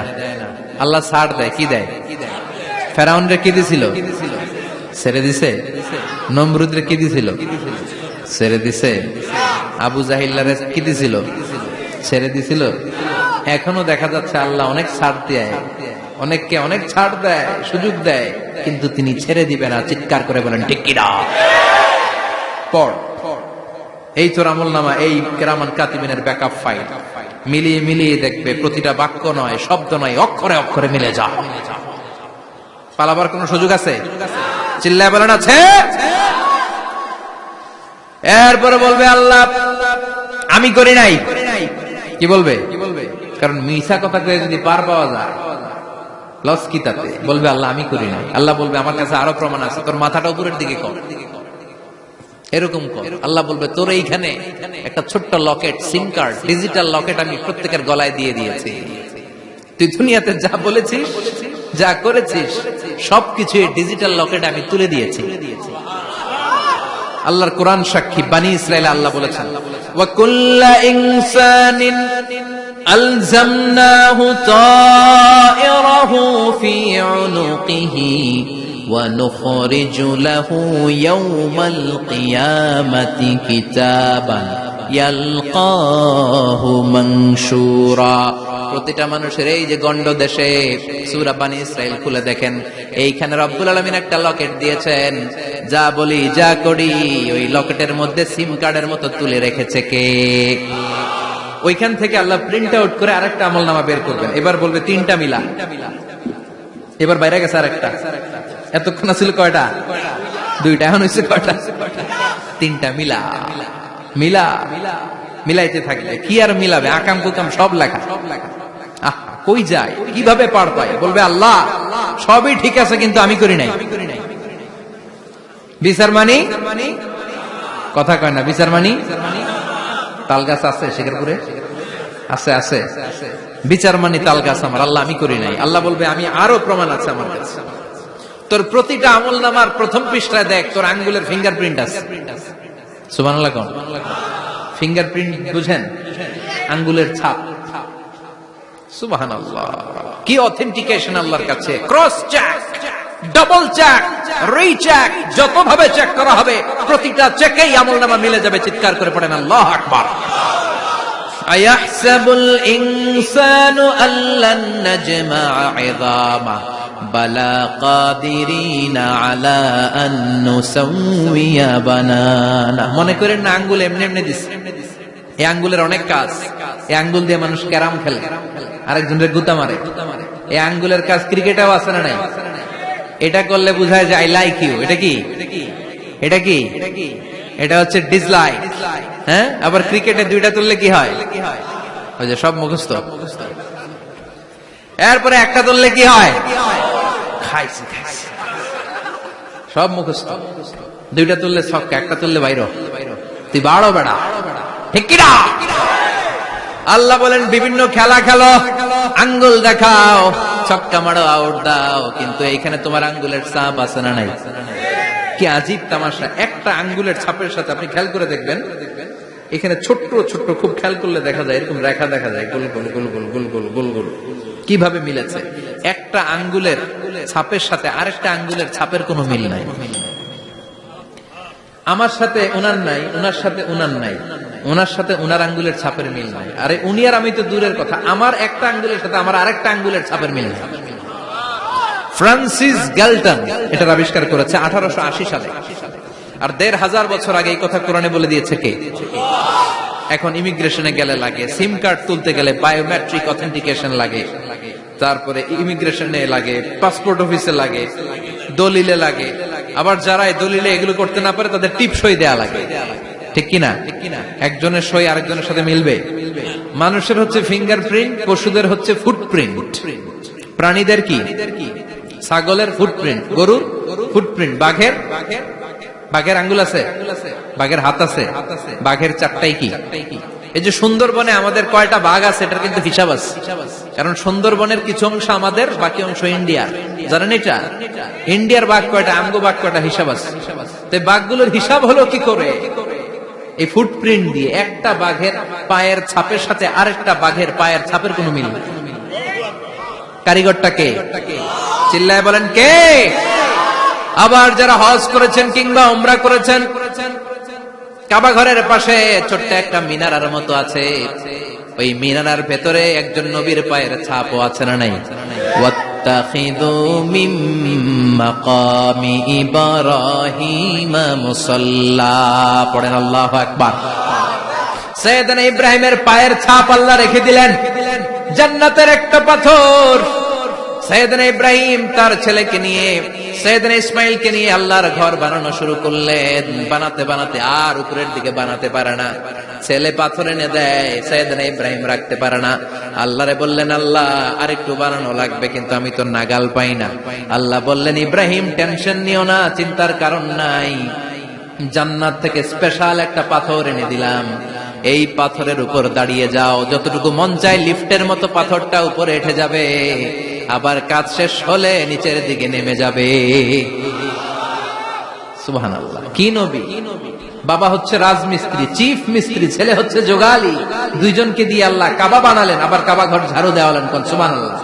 আল্লাহ ছাড় দেয়, কি দেয়? কি দিছিল? ছেড়ে দিছে? কি দিছিল? ছেড়ে দিছে। আবু কি দিছিল? ছেড়ে দিছিল। এখনও দেখা যাচ্ছে আল্লাহ অনেক ছাড় দেয়। অনেককে অনেক ছাড় দেয়, সুযোগ দেয়। কিন্তু তিনি ছেড়ে দিবে না, চিৎকার করে বলেন কিনা? পড়। এই তোর আমল নামা, এই কেরামান কাতিবিনের ব্যাকআপ ফাইল মিলিয়ে মিলিয়ে দেখবে, প্রতিটা বাক্য নয়, শব্দ নয়, অক্ষরে অক্ষরে মিলে যা পালাবার কোন সুযোগ আছে? চিল্লায় বলেন আছে এরপরে বলবে, আল্লাহ, আমি করি নাই। কি বলবে? কারণ মিশা কথা কয়ে যদি পার পাওয়া যায় বলবে, আল্লাহ, আমি করি আল্লাহ বলবে, আমার কাছে আরও প্রমাণ আছে, তোর মাথাটা উপরের দিকে কর। এরকম কর। আল্লাহ বলবে, তোর এইখানে একটা ছোট্ট locket, sim card, digital locket আমি প্রত্যেকের গলায় দিয়ে দিয়েছি। তুই দুনিয়াতে যা বলেছিস যা করেছিস সবকিছু এই ডিজিটাল লকেট আমি তুলে দিয়েছি আল্লাহর কোরআন সাক্ষী বানি ইসরায়েল আল্লাহ বলেছেন وكل إنسان ألزمناه طائره في عنقه ونخرج له يوم القيامة كتابا يلقاه منشورا প্রতিটা মানুষের এই যে গন্ড দেশে সুরা বানি ইসরায়েল খুলে দেখেন, এইখানে রব্বুল আলমিন একটা লকেট দিয়েছেন, যা বলি, যা করি। ওই লকেটের মধ্যে সিম কার্ডের মতো তুলে রেখেছে কে? ওইখান থেকে আল্লাহ প্রিন্ট আউট করে আরেকটা আমল নামা বের করবেন। এবার বলবে তিনটা মিলা। এবার বাইরে গেছে আরেকটা। এতক্ষণ ছিল কয়টা? দুইটা, এখন হয়েছে কয়টা? তিনটা মিলা। মিলা মিলাইতে থাকলে কি আর মিলাবে? আকাম কুকাম সব লেখা। আহ, কই যায়? কীভাবে পার পায়? বলবে আল্লাহ সবই ঠিক আছে কিন্তু আমি করি নাই। বিচার মানি? কথা কয় না বিচার মানি? তাল গাছ আছে শেখরপুরে আছে আছে। বিচার মানি তাল গাছ আমার। আল্লাহ আমি করি নাই। আল্লাহ বলবে আমি আরও প্রমাণ আছে আমার কাছে। তোর প্রতিটা আমল নামার প্রথম পৃষ্ঠায় দেখ তোর আঙ্গুলের ফিঙ্গারপ্রিন্ট আছে। ফিঙ্গারপ্রিন্ট বুঝেন? আঙ্গুলের ছাপ। সুবাহান কি অথেন্টিকেশন আল্লাহর কাছে? Cross check double check check যত ভাবে চেক করা হবে, প্রতিটা চেকেই আমল নামা মিলে যাবে, চিৎকার করে পড়েন, আল্লাহ আকবার। أيحسب الإنسان أن لن نجمع عظامه بلى قادرين على أن نسوي بنانه মনে করেন না আঙ্গুল এমনি এমনি দিস এই আঙ্গুলের অনেক কাজ এই আঙ্গুল দিয়ে মানুষ ক্যারাম খেলে আরেকজনের গুতা মারে এই আঙ্গুলের কাজ ক্রিকেটেও আছে না নাই এটা করলে বোঝায় যে আই লাইক ইউ এটা কি এটা কি এটা হচ্ছে ডিসলাইক হ্যাঁ? আবার ক্রিকেটে দুইটা তুললে কি হয়? ওই যে সব মুখস্থ। এরপরে একটা তুললে কি হয়? খাইছি খাইছি। সব মুখস্থ। দুইটা তুললে ছক্কা, একটা তুললে বাইর। তুই বাড়ো বেড়া। ঠিক কিনা? আল্লাহ বলেন, বিভিন্ন খেলা খেলো, আঙ্গুল দেখাও, ছক্কা মারো আউট দাও, কিন্তু এইখানে তোমার আঙ্গুলের চাপ আছে না নাই? কি আজীব তামাশা? একটা আঙ্গুলের ছাপের সাথে আপনি খেয়াল করে দেখবেন, এখানে ছোট্ট ছোট্ট খুব খেয়াল করলে দেখা যায়, এরকম রেখা দেখা যায়, গোল গোল গোল গোল গোল গোল গোল গোল। কীভাবে মিলেছে? একটা আঙ্গুলের ছাপের সাথে আরেকটা আঙ্গুলের ছাপের কোনো মিল নাই। আমার সাথে ওনার নাই ওনার সাথে ওনার নাই ওনার সাথে ওনার আঙ্গুলের ছাপের মিল নাই। আরে উনি আর আমি তো দূরের কথা। আমার একটা আঙ্গুলের সাথে আমার আরেকটা আঙ্গুলের ছাপের মিল নাই। ফ্রান্সিস গ্যালটন এটার আবিষ্কার করেছে আঠারোশো আশি সালে। আর দেড় হাজার বছর আগে এই কথা কোরআনে বলে দিয়েছে কে? এখন ইমিগ্রেশনে গেলে লাগে, সিম কার্ড তুলতে গেলে বায়োমেট্রিক অথেন্টিকেশন লাগে, তারপরে ইমিগ্রেশনে লাগে, পাসপোর্ট অফিসে লাগে, দলিলে লাগে, আবার যারা এই দলিলে এগুলো করতে না পারে তাদের টিপ সই দেয়া লাগে। ঠিক কিনা? একজনের সই আরেকজনের সাথে মিলবে। মানুষের হচ্ছে ফিঙ্গারপ্রিন্ট, পশুদের হচ্ছে ফুটপ্রিন্ট। প্রাণীদের কি? ছাগলের ফুটপ্রিন্ট গরুর ফুটপ্রিন্ট বাঘের বাঘের আঙ্গুল আছে, বাঘের হাত আছে, বাঘের চারটাই কি? এই যে সুন্দরবনে আমাদের কয়টা বাঘ আছে, এটার কিন্তু হিসাব আছে। কারণ সুন্দরবনের কিছু অংশ আমাদের, বাকি অংশ ইন্ডিয়ার। জানেন এটা? ইন্ডিয়ার বাঘ কয়টা, আমগো বাঘ কয়টা হিসাব আছে। তো বাঘগুলোর হিসাব হলো কি করে? এই ফুটপ্রিন্ট দিয়ে একটা বাঘের পায়ের ছাপের সাথে আরেকটা বাঘের পায়ের ছাপের কোনো মিল নেই। কারিগরটাকে চিল্লায় বলেন কে? আবার যারা হজ করেছেন কিংবা উমরা করেছেন, কাবা ঘরের পাশে ছোট্ট একটা মিনারার মতো আছে। ওই মিনারার ভেতরে একজন নবীর পায়ের ছাপ আছে না নাই? ইব্রাহিমের পায়ের ছাপ আল্লাহ রেখে দিলেন। জান্নাতের একটা পাথর। সৈয়দনা ইব্রাহিম তার ছেলেকে নিয়ে, সৈয়দনা ইসমাইলকে নিয়ে আল্লাহর ঘর বানানো শুরু করলেন। বানাতে বানাতে আর উপরের দিকে বানাতে পারে না। ছেলে পাথর এনে দেয়, সৈয়দনা ইব্রাহিম রাখতে পারে না। আল্লাহরে বললেন, আল্লাহ, আরেকটু বানানো লাগবে, কিন্তু আমি তো নাগাল পাই না। আল্লাহ বললেন, ইব্রাহিম, টেনশন নিও না, চিন্তার কারণ নাই। জান্নাত থেকে স্পেশাল একটা পাথর এনে দিলাম। এই পাথরের উপর দাঁড়িয়ে যাও। যতটুকু মন চায় লিফটের মতো পাথরটা উপরে এঠে যাবে। আবার কাজ শেষ হলে নিচের দিকে নেমে যাবে। কি নবী? বাবা হচ্ছে রাজমিস্ত্রি, চিফ মিস্ত্রি, ছেলে হচ্ছে যোগালি। দুইজনকে দিয়ে আল্লাহ কাবা বানালেন, আবার কাবা ঘর ঝাড়ু দেওয়ালেন কোন? সুবাহ আল্লাহ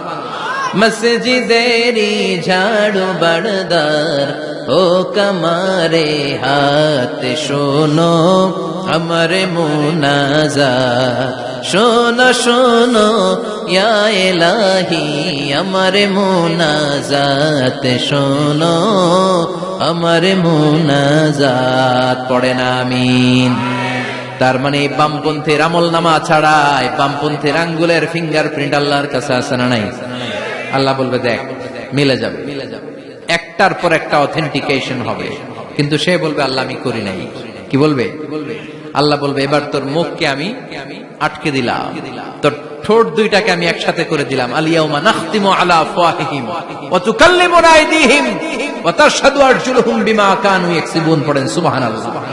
মসজিদেরি ঝাড়ু বড়দার ও কমারে হাত শোনো আমার মুনাজা শোনো শোনো এলাহি আমার মুনাজাত। শোনো, আমার মুনাজাত। পড়ে না আমিন। তার মানে বামপন্থীর আমল নামা ছাড়া, এই বামপন্থীর আঙ্গুলের ফিঙ্গারপ্রিন্ট আল্লাহর কাছে আছে না নাই? আল্লাহ বলবে, দেখ, মিলে যাবে। একটার পর একটা অথেন্টিকেশন হবে। কিন্তু সে বলবে, আল্লাহ, আমি করি নাই। কি বলবে? আল্লাহ বলবে, এবার তোর মুখকে আমি আটকে দিলাম। তোর ঠোঁট দুইটাকে আমি একসাথে করে দিলাম। আলিয়াউমা নাখতিমু আলা আফওয়াহিহিম ওয়া তুকাল্লিমুনা আইদিহিম ওয়া তাশহাদু আরজুলুহুম বিমা কানু ইয়াকসিবুন। পড়েন, সুবহানাল্লাহ।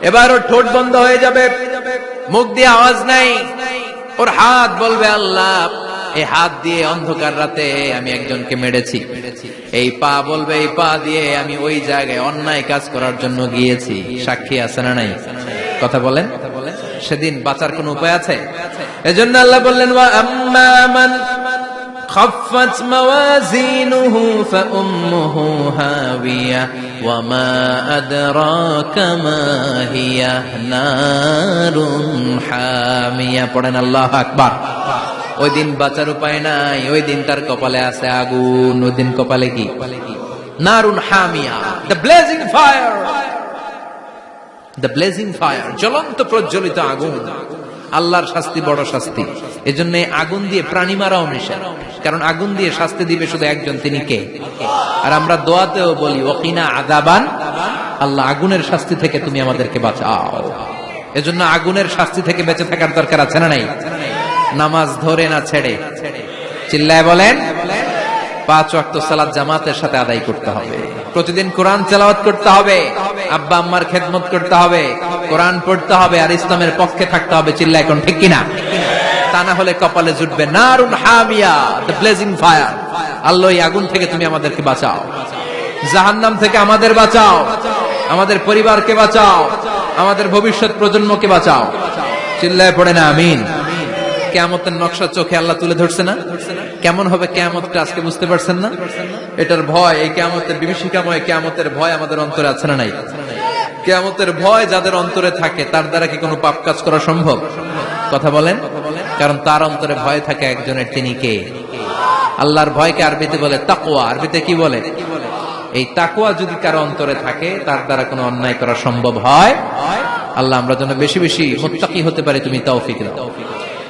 এবার ওর ঠোঁট বন্ধ হয়ে যাবে। মুখ দিয়ে আওয়াজ নাই। ওর হাত বলবে, আল্লাহ এই হাত দিয়ে অন্ধকার রাতে আমি একজনকে মেরেছি এই পা বলবে এই পা দিয়ে আমি ওই জায়গায় অন্যায় কাজ করার জন্য গিয়েছি সাক্ষী আছে না নাই কথা বলেন সেদিন বাঁচার কোন উপায় আছে এজন্য আল্লাহ বললেন ওয়া আম্মা মান خفت موازينه فأمه هاوية وما أدراك ما هي نار حامية পড়েন আল্লাহ আকবার ওই দিন বাঁচার উপায় নাই, ওই দিন তার কপালে আছে আগুন, ওই দিন কপালে কি? নারুন হামিয়া the blazing fire the blazing fire জ্বলন্ত প্রজ্বলিত আগুন। আল্লাহর শাস্তি বড় শাস্তি। এজন্য আগুন দিয়ে প্রাণী মারাও নিষেধ। কারণ আগুন দিয়ে শাস্তি দিবে শুধু একজন, তিনি কে? আর আমরা দোয়াতেও বলি ওকিনা আদাবান আল্লাহ আগুনের শাস্তি থেকে তুমি আমাদেরকে বাঁচাও। এজন্য আগুনের শাস্তি থেকে বেঁচে থাকার দরকার আছে না নাই? নামাজ ধরে না ছেড়ে। চিল্লায় বলেন, পাঁচ ওয়াক্ত সালাত জামাতের সাথে আদায় করতে হবে। প্রতিদিন কোরআন তেলাওয়াত করতে হবে, আব্বা আম্মার খেদমত করতে হবে, কোরআন পড়তে হবে, আর ইসলামের পক্ষে থাকতে হবে চিল্লা এখন ঠিক কিনা? তা না হলে কপালে জুটবে নারুন হামিয়া দ্য ব্লেজিং ফায়ার আল্লাহ আগুন থেকে তুমি আমাদেরকে বাঁচাও। জাহান্নাম থেকে আমাদের বাঁচাও। আমাদের পরিবারকে বাঁচাও। আমাদের ভবিষ্যৎ প্রজন্মকে বাঁচাও। চিল্লায় পড়ে না, আমিন। কেয়ামতের নকশা চোখে আল্লাহ তুলে ধরছে না? কেমন হবে কেয়ামতটা আজকে বুঝতে পারছেন না? এটার ভয়, এই কেয়ামতের বিভীষিকাময় কেয়ামতের ভয় আমাদের অন্তরে আছে না নাই? কেয়ামতের ভয় যাদের অন্তরে থাকে, তার দ্বারা কি কোনো পাপ কাজ করা সম্ভব? কথা বলেন? কারণ তার অন্তরে ভয় থাকে একজনের, তিনি কে? আল্লাহর ভয়কে আরবিতে বলে তাকোয়া আরবিতে কি বলে? এই তাকুয়া যদি কারও অন্তরে থাকে, তার দ্বারা কোনো অন্যায় করা সম্ভব হয়? আল্লাহ আমরা যেন বেশি বেশি মুত্তাকি হতে পারে, তুমি তৌফিক দাও।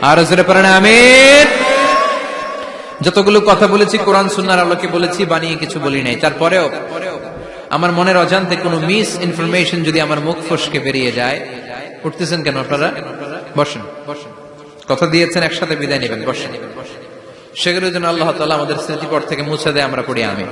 আর জোরে পারেন আমিন। যতগুলো কথা বলেছি, কোরআন সুন্নার আলোকে বলেছি, বানিয়ে কিছু বলি নাই। তারপরেও আমার মনের অজান্তে কোনো মিস ইনফরমেশন যদি আমার মুখ ফসকে বেরিয়ে যায়, উঠতেছেন কেন আপনারা? বসেন। বসেন কথা দিয়েছেন, একসাথে বিদায় নেবেন, বসেন। সেগুলোর জন্য আল্লাহ তালা আমাদের স্মৃতিপট থেকে মুছে দেয়, আমরা পড়ি আমি